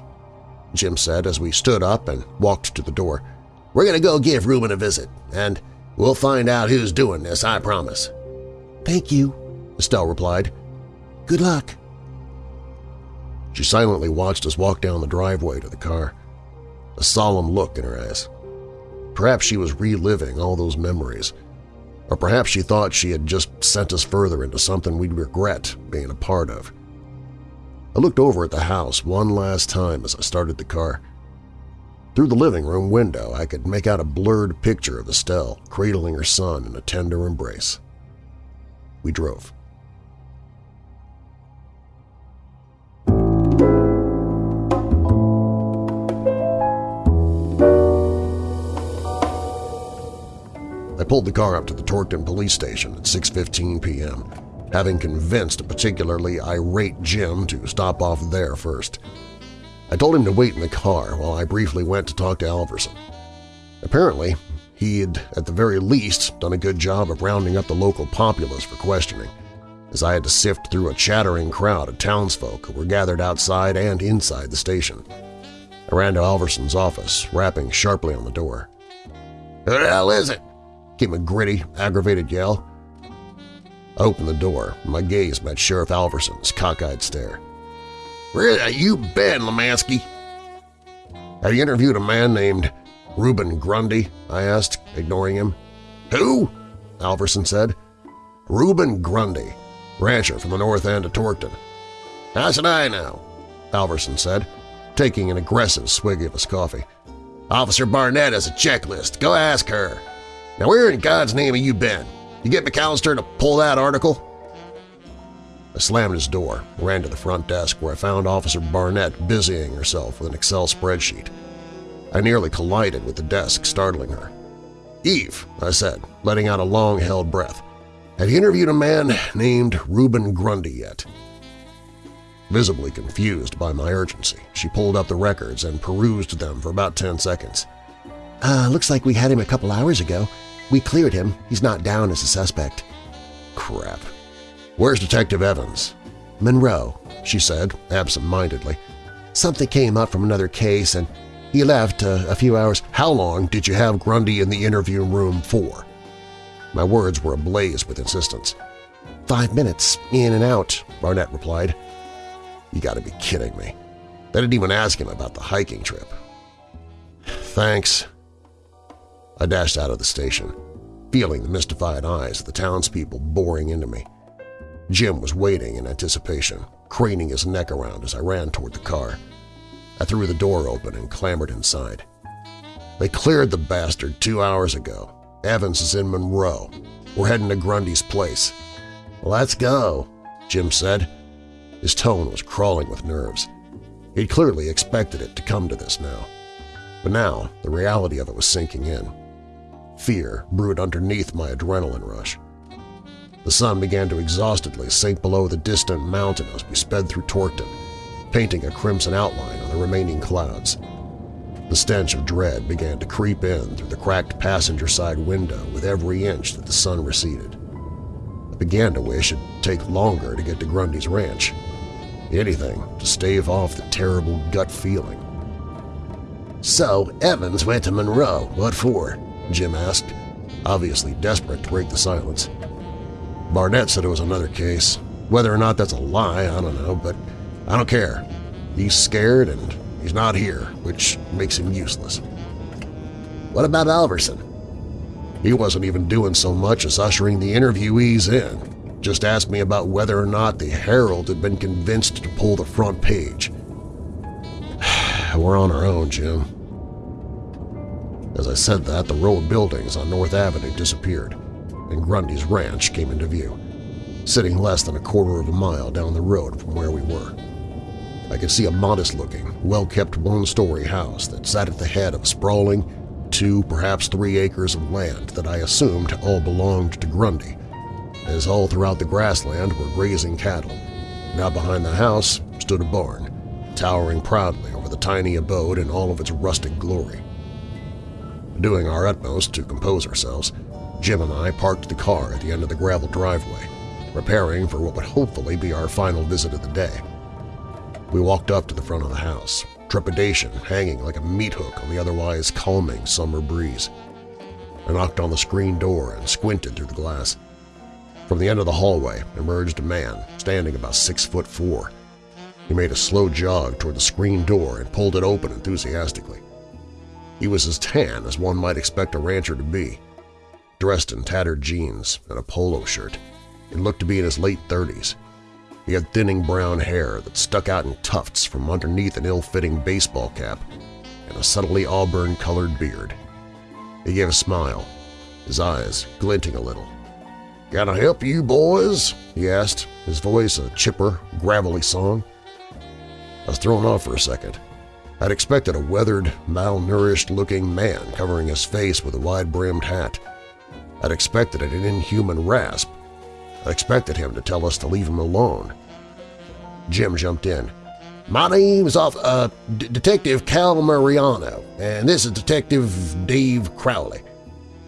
Jim said as we stood up and walked to the door. We're going to go give Reuben a visit, and we'll find out who's doing this, I promise. Thank you, Estelle replied. Good luck. She silently watched us walk down the driveway to the car, a solemn look in her eyes. Perhaps she was reliving all those memories, or perhaps she thought she had just sent us further into something we'd regret being a part of. I looked over at the house one last time as I started the car. Through the living room window, I could make out a blurred picture of Estelle cradling her son in a tender embrace. We drove. Pulled the car up to the Torkton police station at 6.15 p.m. having convinced a particularly irate Jim to stop off there first. I told him to wait in the car while I briefly went to talk to Alverson. Apparently, he had, at the very least, done a good job of rounding up the local populace for questioning, as I had to sift through a chattering crowd of townsfolk who were gathered outside and inside the station. I ran to Alverson's office, rapping sharply on the door. Who the hell is it? Came a gritty, aggravated yell. I opened the door, my gaze met Sheriff Alverson's cockeyed stare. Where have you been, Lemansky? Have you interviewed a man named Reuben Grundy? I asked, ignoring him. Who? Alverson said. Reuben Grundy, rancher from the north end of Torkton. How should I know? Alverson said, taking an aggressive swig of his coffee. Officer Barnett has a checklist. Go ask her. Now where in God's name have you been? You get McAllister to pull that article? I slammed his door and ran to the front desk where I found Officer Barnett busying herself with an Excel spreadsheet. I nearly collided with the desk, startling her. "'Eve,' I said, letting out a long-held breath, "'have you interviewed a man named Reuben Grundy yet?' Visibly confused by my urgency, she pulled up the records and perused them for about 10 seconds. Uh, looks like we had him a couple hours ago. We cleared him. He's not down as a suspect. Crap. Where's Detective Evans? Monroe, she said, absent-mindedly. Something came up from another case and he left uh, a few hours. How long did you have Grundy in the interview room for? My words were ablaze with insistence. Five minutes, in and out, Barnett replied. You gotta be kidding me. They didn't even ask him about the hiking trip. Thanks. I dashed out of the station, feeling the mystified eyes of the townspeople boring into me. Jim was waiting in anticipation, craning his neck around as I ran toward the car. I threw the door open and clambered inside. They cleared the bastard two hours ago. Evans is in Monroe. We're heading to Grundy's place. Let's go, Jim said. His tone was crawling with nerves. He'd clearly expected it to come to this now. But now the reality of it was sinking in. Fear brewed underneath my adrenaline rush. The sun began to exhaustedly sink below the distant mountain as we sped through Torkton, painting a crimson outline on the remaining clouds. The stench of dread began to creep in through the cracked passenger side window with every inch that the sun receded. I began to wish it'd take longer to get to Grundy's ranch. Anything to stave off the terrible gut feeling. So Evans went to Monroe. What for? Jim asked, obviously desperate to break the silence. Barnett said it was another case. Whether or not that's a lie, I don't know, but I don't care. He's scared and he's not here, which makes him useless. What about Alverson? He wasn't even doing so much as ushering the interviewees in. Just asked me about whether or not the Herald had been convinced to pull the front page. We're on our own, Jim. As I said that, the row of buildings on North Avenue disappeared, and Grundy's ranch came into view, sitting less than a quarter of a mile down the road from where we were. I could see a modest-looking, well-kept one-story house that sat at the head of sprawling, two, perhaps three acres of land that I assumed all belonged to Grundy, as all throughout the grassland were grazing cattle. Now behind the house stood a barn, towering proudly over the tiny abode in all of its rustic glory. Doing our utmost to compose ourselves, Jim and I parked the car at the end of the gravel driveway, preparing for what would hopefully be our final visit of the day. We walked up to the front of the house, trepidation hanging like a meat hook on the otherwise calming summer breeze. I knocked on the screen door and squinted through the glass. From the end of the hallway emerged a man standing about six foot four. He made a slow jog toward the screen door and pulled it open enthusiastically. He was as tan as one might expect a rancher to be, dressed in tattered jeans and a polo shirt, and looked to be in his late 30s. He had thinning brown hair that stuck out in tufts from underneath an ill-fitting baseball cap and a subtly auburn-colored beard. He gave a smile, his eyes glinting a little. "'Can I help you, boys?' he asked, his voice a chipper, gravelly song. I was thrown off for a second. I'd expected a weathered, malnourished-looking man covering his face with a wide-brimmed hat. I'd expected an inhuman rasp, I expected him to tell us to leave him alone. Jim jumped in. My name's off, uh, D Detective Cal Mariano, and this is Detective Dave Crowley.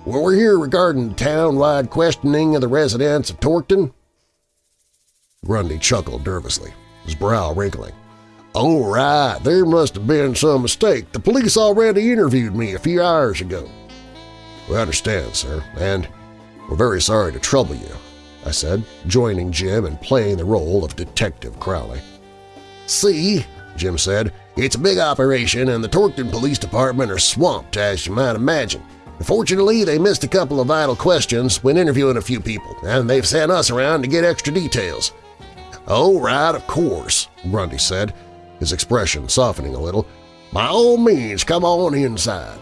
Well, we're here regarding town-wide questioning of the residents of Torkton. Grundy chuckled nervously, his brow wrinkling. Oh, right, there must have been some mistake. The police already interviewed me a few hours ago. We understand, sir, and we're very sorry to trouble you, I said, joining Jim and playing the role of Detective Crowley. See, Jim said, it's a big operation and the Torkton Police Department are swamped, as you might imagine. Fortunately, they missed a couple of vital questions when interviewing a few people, and they've sent us around to get extra details. Oh, right, of course, Grundy said, his expression softening a little. By all means, come on inside.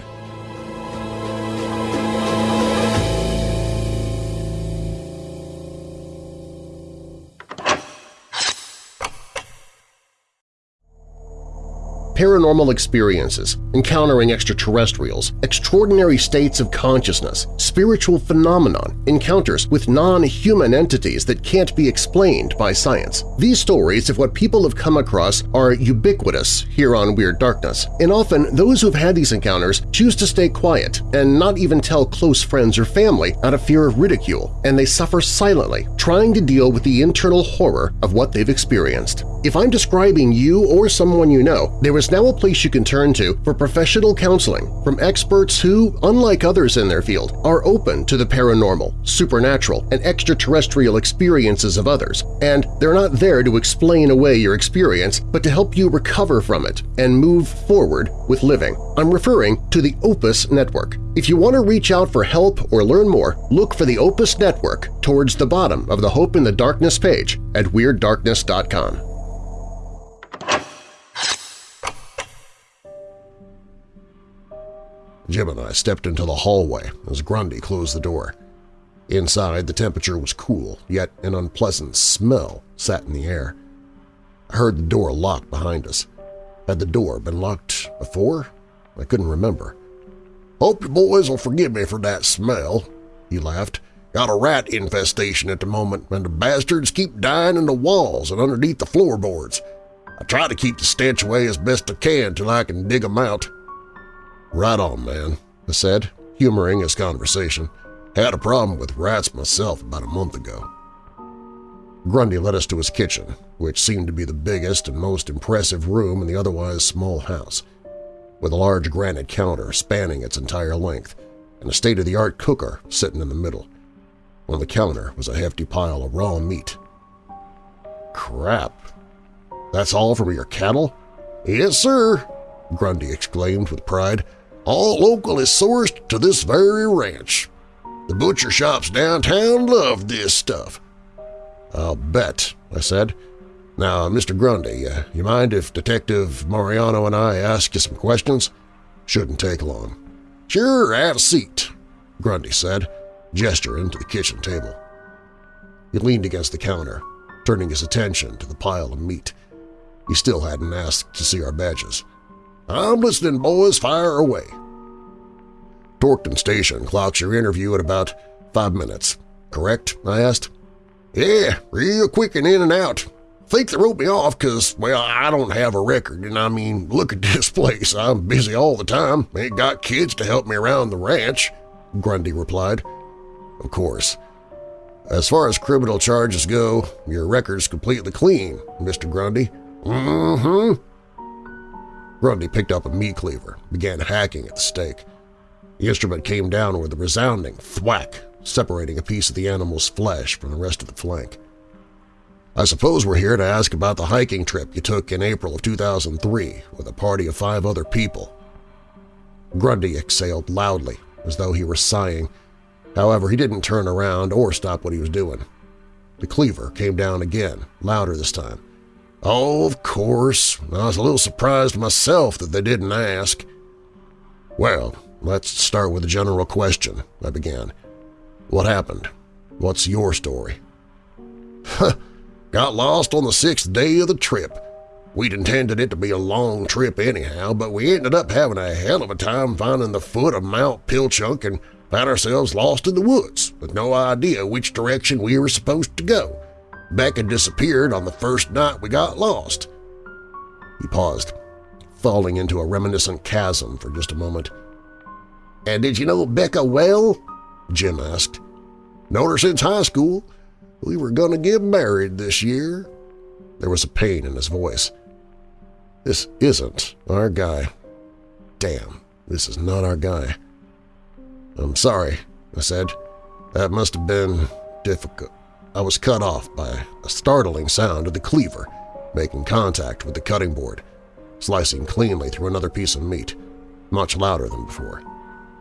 Paranormal experiences, encountering extraterrestrials, extraordinary states of consciousness, spiritual phenomenon, encounters with non-human entities that can't be explained by science. These stories of what people have come across are ubiquitous here on Weird Darkness, and often those who've had these encounters choose to stay quiet and not even tell close friends or family out of fear of ridicule, and they suffer silently, trying to deal with the internal horror of what they've experienced. If I'm describing you or someone you know, there is now a place you can turn to for professional counseling from experts who, unlike others in their field, are open to the paranormal, supernatural, and extraterrestrial experiences of others, and they're not there to explain away your experience but to help you recover from it and move forward with living. I'm referring to the Opus Network. If you want to reach out for help or learn more, look for the Opus Network towards the bottom of the Hope in the Darkness page at WeirdDarkness.com. Jim and I stepped into the hallway as Grundy closed the door. Inside, the temperature was cool, yet an unpleasant smell sat in the air. I heard the door lock behind us. Had the door been locked before? I couldn't remember. Hope you boys will forgive me for that smell, he laughed. Got a rat infestation at the moment, and the bastards keep dying in the walls and underneath the floorboards. I try to keep the stench away as best I can till I can dig 'em out. Right on, man, I said, humoring his conversation. Had a problem with rats myself about a month ago. Grundy led us to his kitchen, which seemed to be the biggest and most impressive room in the otherwise small house, with a large granite counter spanning its entire length and a state-of-the-art cooker sitting in the middle. On the counter was a hefty pile of raw meat. Crap! That's all from your cattle? Yes, sir, Grundy exclaimed with pride all locally sourced to this very ranch. The butcher shops downtown love this stuff. I'll bet, I said. Now, Mr. Grundy, uh, you mind if Detective Mariano and I ask you some questions? Shouldn't take long. Sure, have a seat, Grundy said, gesturing to the kitchen table. He leaned against the counter, turning his attention to the pile of meat. He still hadn't asked to see our badges. I'm listening, boys. Fire away. Torkton Station clocks your interview at about five minutes. Correct? I asked. Yeah, real quick and in and out. Think they wrote me off because, well, I don't have a record, and I mean, look at this place. I'm busy all the time. Ain't got kids to help me around the ranch, Grundy replied. Of course. As far as criminal charges go, your record's completely clean, Mr. Grundy. Mm-hmm. Grundy picked up a meat cleaver, began hacking at the steak. The instrument came down with a resounding thwack, separating a piece of the animal's flesh from the rest of the flank. I suppose we're here to ask about the hiking trip you took in April of 2003 with a party of five other people. Grundy exhaled loudly, as though he were sighing. However, he didn't turn around or stop what he was doing. The cleaver came down again, louder this time. Oh, of course. I was a little surprised myself that they didn't ask. Well, let's start with a general question, I began. What happened? What's your story? Huh, Got lost on the sixth day of the trip. We'd intended it to be a long trip anyhow, but we ended up having a hell of a time finding the foot of Mount Pilchuck and Found ourselves lost in the woods with no idea which direction we were supposed to go. Becca disappeared on the first night we got lost. He paused, falling into a reminiscent chasm for just a moment. And did you know Becca well? Jim asked. Known her since high school. We were going to get married this year. There was a pain in his voice. This isn't our guy. Damn, this is not our guy. I'm sorry, I said. That must have been difficult. I was cut off by a startling sound of the cleaver making contact with the cutting board, slicing cleanly through another piece of meat, much louder than before.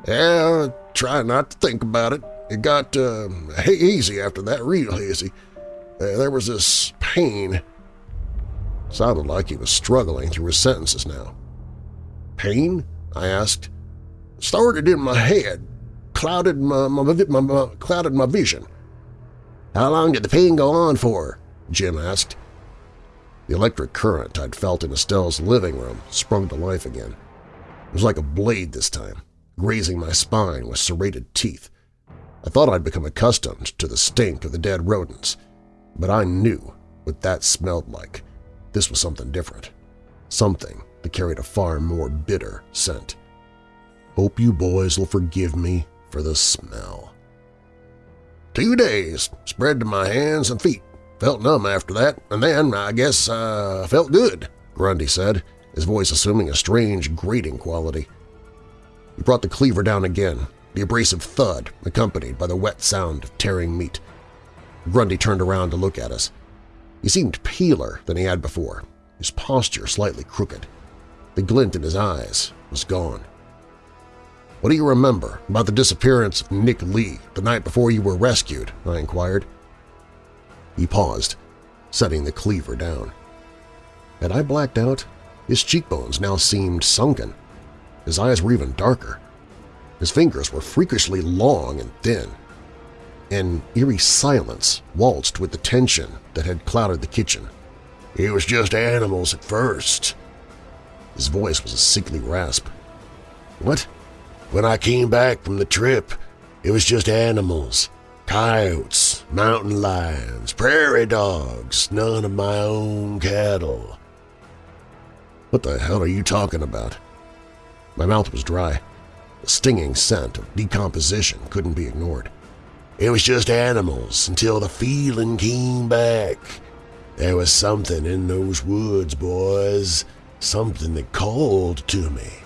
Yeah, try not to think about it. It got uh, hazy after that, real hazy. Uh, there was this pain. Sounded like he was struggling through his sentences now. Pain? I asked. Started in my head, clouded my, my, my, my, clouded my vision. How long did the pain go on for? Jim asked. The electric current I'd felt in Estelle's living room sprung to life again. It was like a blade this time, grazing my spine with serrated teeth. I thought I'd become accustomed to the stink of the dead rodents, but I knew what that smelled like. This was something different, something that carried a far more bitter scent. Hope you boys will forgive me for the smell. Two days, spread to my hands and feet. Felt numb after that, and then, I guess, uh, felt good, Grundy said, his voice assuming a strange grating quality. He brought the cleaver down again, the abrasive thud accompanied by the wet sound of tearing meat. Grundy turned around to look at us. He seemed paler than he had before, his posture slightly crooked. The glint in his eyes was gone. What do you remember about the disappearance of Nick Lee the night before you were rescued? I inquired. He paused, setting the cleaver down. Had I blacked out? His cheekbones now seemed sunken. His eyes were even darker. His fingers were freakishly long and thin. An eerie silence waltzed with the tension that had clouded the kitchen. It was just animals at first. His voice was a sickly rasp. What? When I came back from the trip, it was just animals. Coyotes, mountain lions, prairie dogs, none of my own cattle. What the hell are you talking about? My mouth was dry. The stinging scent of decomposition couldn't be ignored. It was just animals until the feeling came back. There was something in those woods, boys. Something that called to me.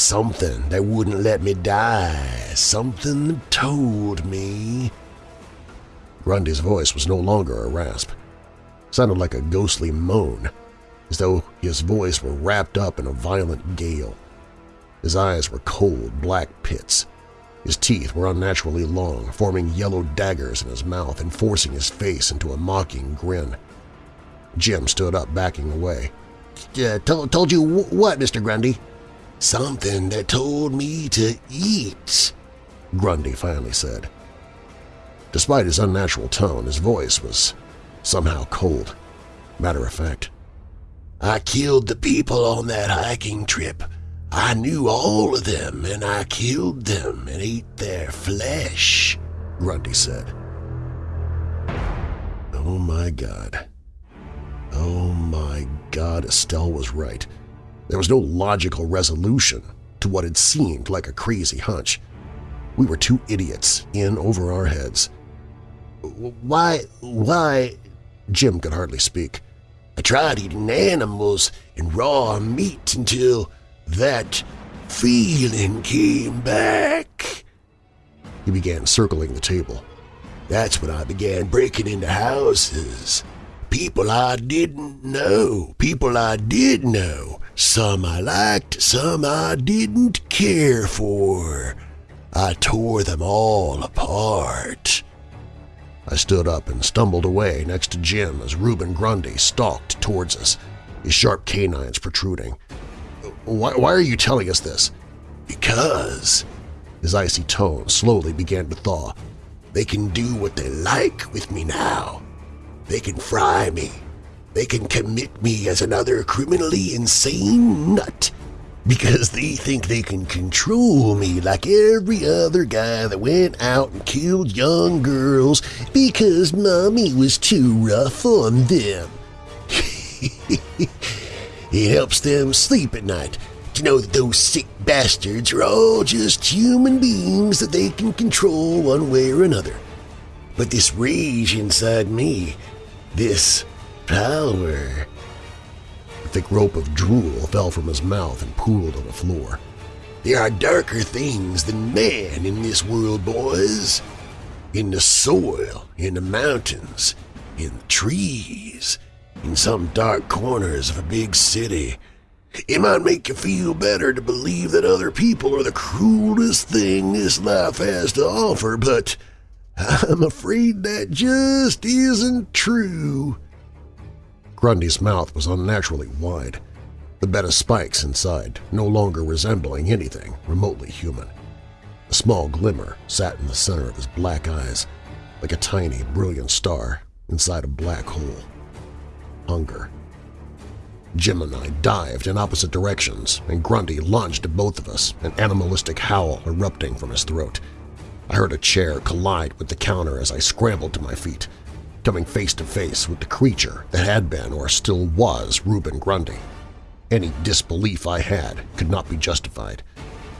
Something that wouldn't let me die. Something that told me. Grundy's voice was no longer a rasp. It sounded like a ghostly moan, as though his voice were wrapped up in a violent gale. His eyes were cold, black pits. His teeth were unnaturally long, forming yellow daggers in his mouth and forcing his face into a mocking grin. Jim stood up, backing away. Uh, told, told you what, Mr. Grundy? Something that told me to eat, Grundy finally said. Despite his unnatural tone, his voice was somehow cold, matter of fact. I killed the people on that hiking trip. I knew all of them, and I killed them and ate their flesh, Grundy said. Oh my god. Oh my god, Estelle was right. There was no logical resolution to what had seemed like a crazy hunch. We were two idiots in over our heads. Why, why, Jim could hardly speak. I tried eating animals and raw meat until that feeling came back. He began circling the table. That's when I began breaking into houses. People I didn't know, people I did know. Some I liked, some I didn't care for. I tore them all apart. I stood up and stumbled away next to Jim as Reuben Grundy stalked towards us, his sharp canines protruding. Why, why are you telling us this? Because, his icy tone slowly began to thaw, they can do what they like with me now. They can fry me. They can commit me as another criminally insane nut. because they think they can control me like every other guy that went out and killed young girls because mommy was too rough on them. it helps them sleep at night to know that those sick bastards are all just human beings that they can control one way or another. But this rage inside me, this power, A thick rope of drool fell from his mouth and pooled on the floor. There are darker things than man in this world, boys. In the soil, in the mountains, in the trees, in some dark corners of a big city. It might make you feel better to believe that other people are the cruelest thing this life has to offer, but I'm afraid that just isn't true. Grundy's mouth was unnaturally wide, the bed of spikes inside no longer resembling anything remotely human. A small glimmer sat in the center of his black eyes, like a tiny, brilliant star inside a black hole. Hunger. Jim and I dived in opposite directions, and Grundy lunged at both of us, an animalistic howl erupting from his throat. I heard a chair collide with the counter as I scrambled to my feet coming face to face with the creature that had been or still was Reuben Grundy. Any disbelief I had could not be justified.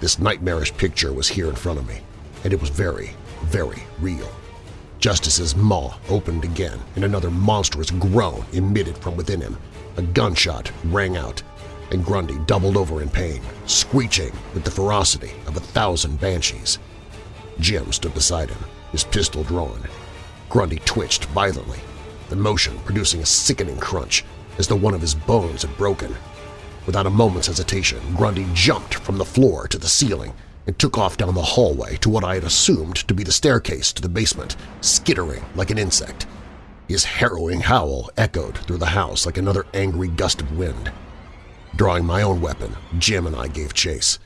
This nightmarish picture was here in front of me, and it was very, very real. Justice's maw opened again and another monstrous groan emitted from within him, a gunshot rang out, and Grundy doubled over in pain, screeching with the ferocity of a thousand banshees. Jim stood beside him, his pistol drawn, Grundy twitched violently, the motion producing a sickening crunch as though one of his bones had broken. Without a moment's hesitation, Grundy jumped from the floor to the ceiling and took off down the hallway to what I had assumed to be the staircase to the basement, skittering like an insect. His harrowing howl echoed through the house like another angry gust of wind. Drawing my own weapon, Jim and I gave chase.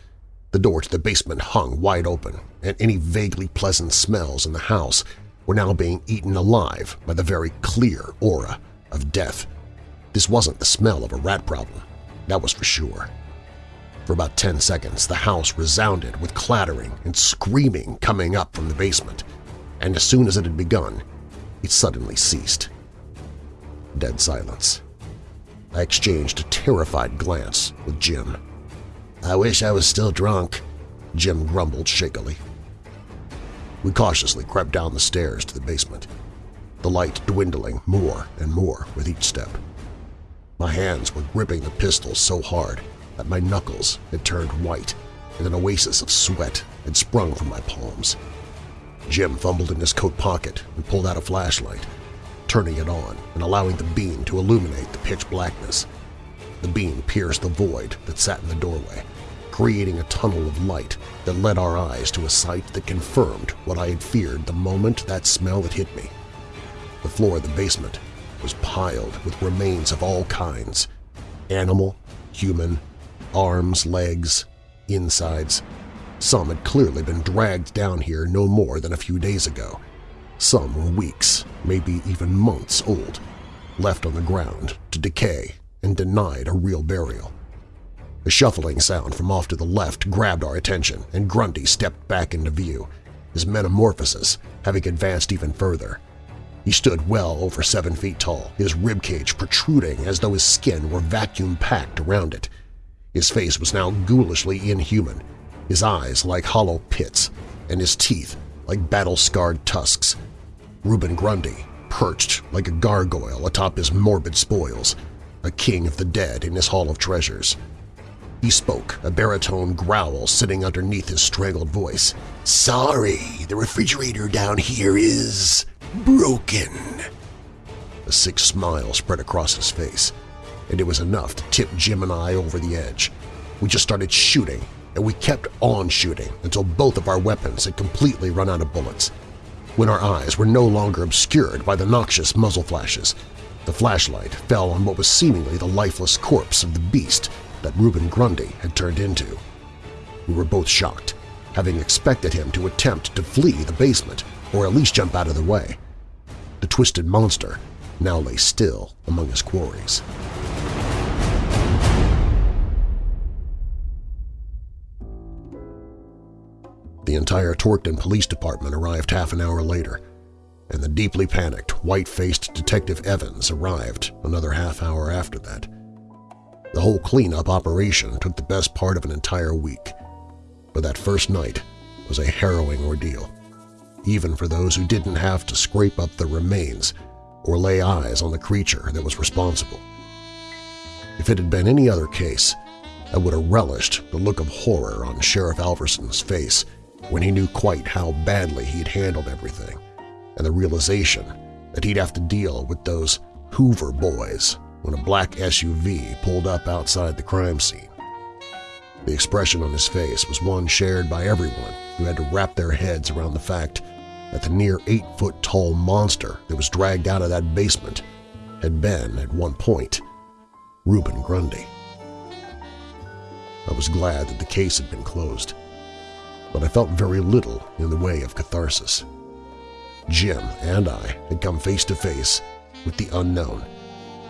The door to the basement hung wide open, and any vaguely pleasant smells in the house were now being eaten alive by the very clear aura of death. This wasn't the smell of a rat problem, that was for sure. For about 10 seconds, the house resounded with clattering and screaming coming up from the basement, and as soon as it had begun, it suddenly ceased. Dead silence. I exchanged a terrified glance with Jim. I wish I was still drunk, Jim grumbled shakily. We cautiously crept down the stairs to the basement, the light dwindling more and more with each step. My hands were gripping the pistol so hard that my knuckles had turned white and an oasis of sweat had sprung from my palms. Jim fumbled in his coat pocket and pulled out a flashlight, turning it on and allowing the beam to illuminate the pitch blackness. The beam pierced the void that sat in the doorway, creating a tunnel of light that led our eyes to a sight that confirmed what I had feared the moment that smell had hit me. The floor of the basement was piled with remains of all kinds – animal, human, arms, legs, insides. Some had clearly been dragged down here no more than a few days ago. Some were weeks, maybe even months old, left on the ground to decay and denied a real burial. A shuffling sound from off to the left grabbed our attention, and Grundy stepped back into view, his metamorphosis having advanced even further. He stood well over seven feet tall, his ribcage protruding as though his skin were vacuum-packed around it. His face was now ghoulishly inhuman, his eyes like hollow pits, and his teeth like battle-scarred tusks. Reuben Grundy perched like a gargoyle atop his morbid spoils, a king of the dead in his hall of treasures. He spoke, a baritone growl sitting underneath his strangled voice. Sorry, the refrigerator down here is… broken. A sick smile spread across his face, and it was enough to tip Jim and I over the edge. We just started shooting, and we kept on shooting until both of our weapons had completely run out of bullets. When our eyes were no longer obscured by the noxious muzzle flashes, the flashlight fell on what was seemingly the lifeless corpse of the beast that Reuben Grundy had turned into. We were both shocked, having expected him to attempt to flee the basement or at least jump out of the way. The twisted monster now lay still among his quarries. The entire Torkton Police Department arrived half an hour later, and the deeply panicked, white-faced Detective Evans arrived another half hour after that. The whole cleanup operation took the best part of an entire week, but that first night was a harrowing ordeal, even for those who didn't have to scrape up the remains or lay eyes on the creature that was responsible. If it had been any other case, I would have relished the look of horror on Sheriff Alverson's face when he knew quite how badly he'd handled everything, and the realization that he'd have to deal with those Hoover boys when a black SUV pulled up outside the crime scene. The expression on his face was one shared by everyone who had to wrap their heads around the fact that the near eight-foot-tall monster that was dragged out of that basement had been, at one point, Reuben Grundy. I was glad that the case had been closed, but I felt very little in the way of catharsis. Jim and I had come face to face with the unknown,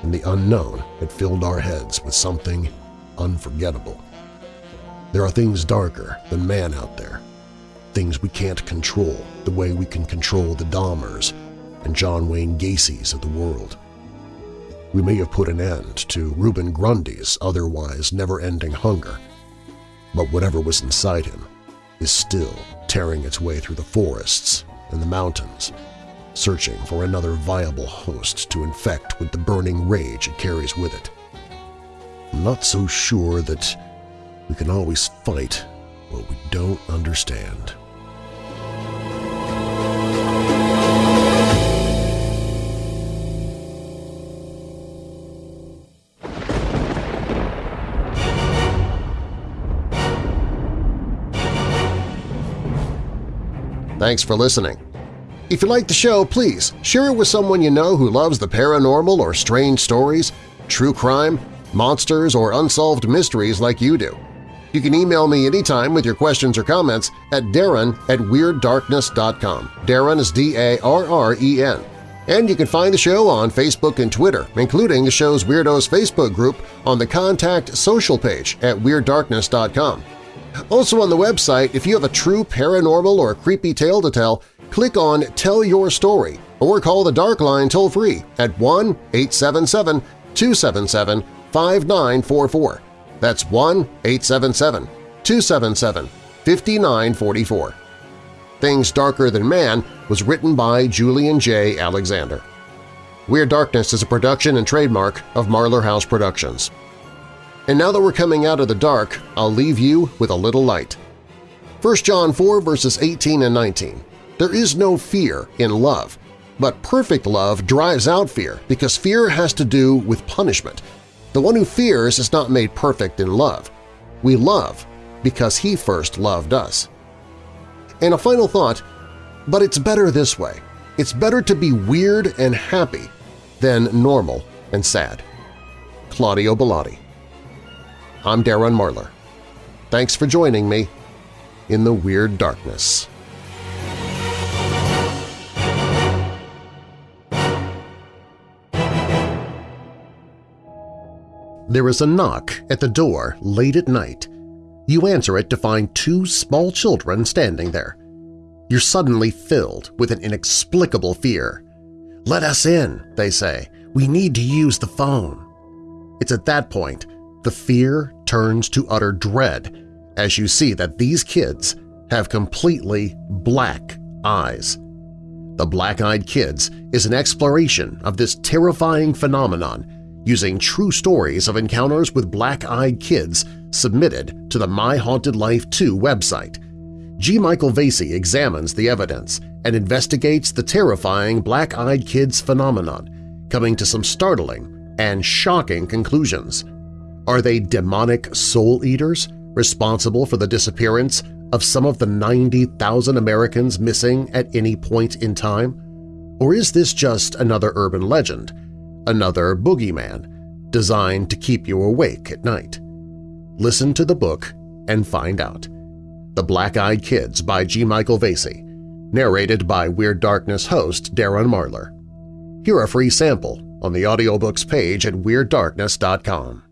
and the unknown had filled our heads with something unforgettable. There are things darker than man out there, things we can't control the way we can control the Dahmers and John Wayne Gacy's of the world. We may have put an end to Reuben Grundy's otherwise never-ending hunger, but whatever was inside him is still tearing its way through the forests and the mountains, searching for another viable host to infect with the burning rage it carries with it. I'm not so sure that we can always fight what we don't understand. Thanks for listening. If you like the show, please share it with someone you know who loves the paranormal or strange stories, true crime, monsters, or unsolved mysteries like you do. You can email me anytime with your questions or comments at darren at WeirdDarkness.com. Darren is D-A-R-R-E-N. And you can find the show on Facebook and Twitter, including the show's Weirdos Facebook group on the Contact Social page at WeirdDarkness.com. Also on the website, if you have a true paranormal or creepy tale to tell, click on Tell Your Story or call the Dark Line toll-free at 1-877-277-5944. That's 1-877-277-5944. Things Darker Than Man was written by Julian J. Alexander. Weird Darkness is a production and trademark of Marlar House Productions. And now that we're coming out of the dark, I'll leave you with a little light. 1 John 4 verses 18 and 19. There is no fear in love, but perfect love drives out fear because fear has to do with punishment. The one who fears is not made perfect in love. We love because he first loved us. And a final thought, but it's better this way. It's better to be weird and happy than normal and sad. Claudio Bellotti I'm Darren Marlar. Thanks for joining me in the Weird Darkness. There is a knock at the door late at night. You answer it to find two small children standing there. You're suddenly filled with an inexplicable fear. "'Let us in,' they say. "'We need to use the phone.' It's at that point the fear turns to utter dread as you see that these kids have completely black eyes. The Black-Eyed Kids is an exploration of this terrifying phenomenon using true stories of encounters with black-eyed kids submitted to the My Haunted Life Too website. G. Michael Vasey examines the evidence and investigates the terrifying black-eyed kids phenomenon, coming to some startling and shocking conclusions. Are they demonic soul-eaters responsible for the disappearance of some of the 90,000 Americans missing at any point in time? Or is this just another urban legend, another boogeyman, designed to keep you awake at night? Listen to the book and find out. The Black-Eyed Kids by G. Michael Vasey, narrated by Weird Darkness host Darren Marlar. Hear a free sample on the audiobooks page at WeirdDarkness.com.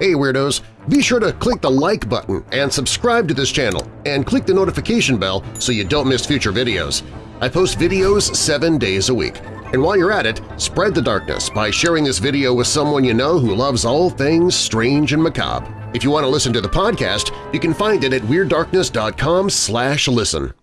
Hey Weirdos! Be sure to click the like button and subscribe to this channel and click the notification bell so you don't miss future videos. I post videos seven days a week. And while you're at it, spread the darkness by sharing this video with someone you know who loves all things strange and macabre. If you want to listen to the podcast, you can find it at WeirdDarkness.com listen.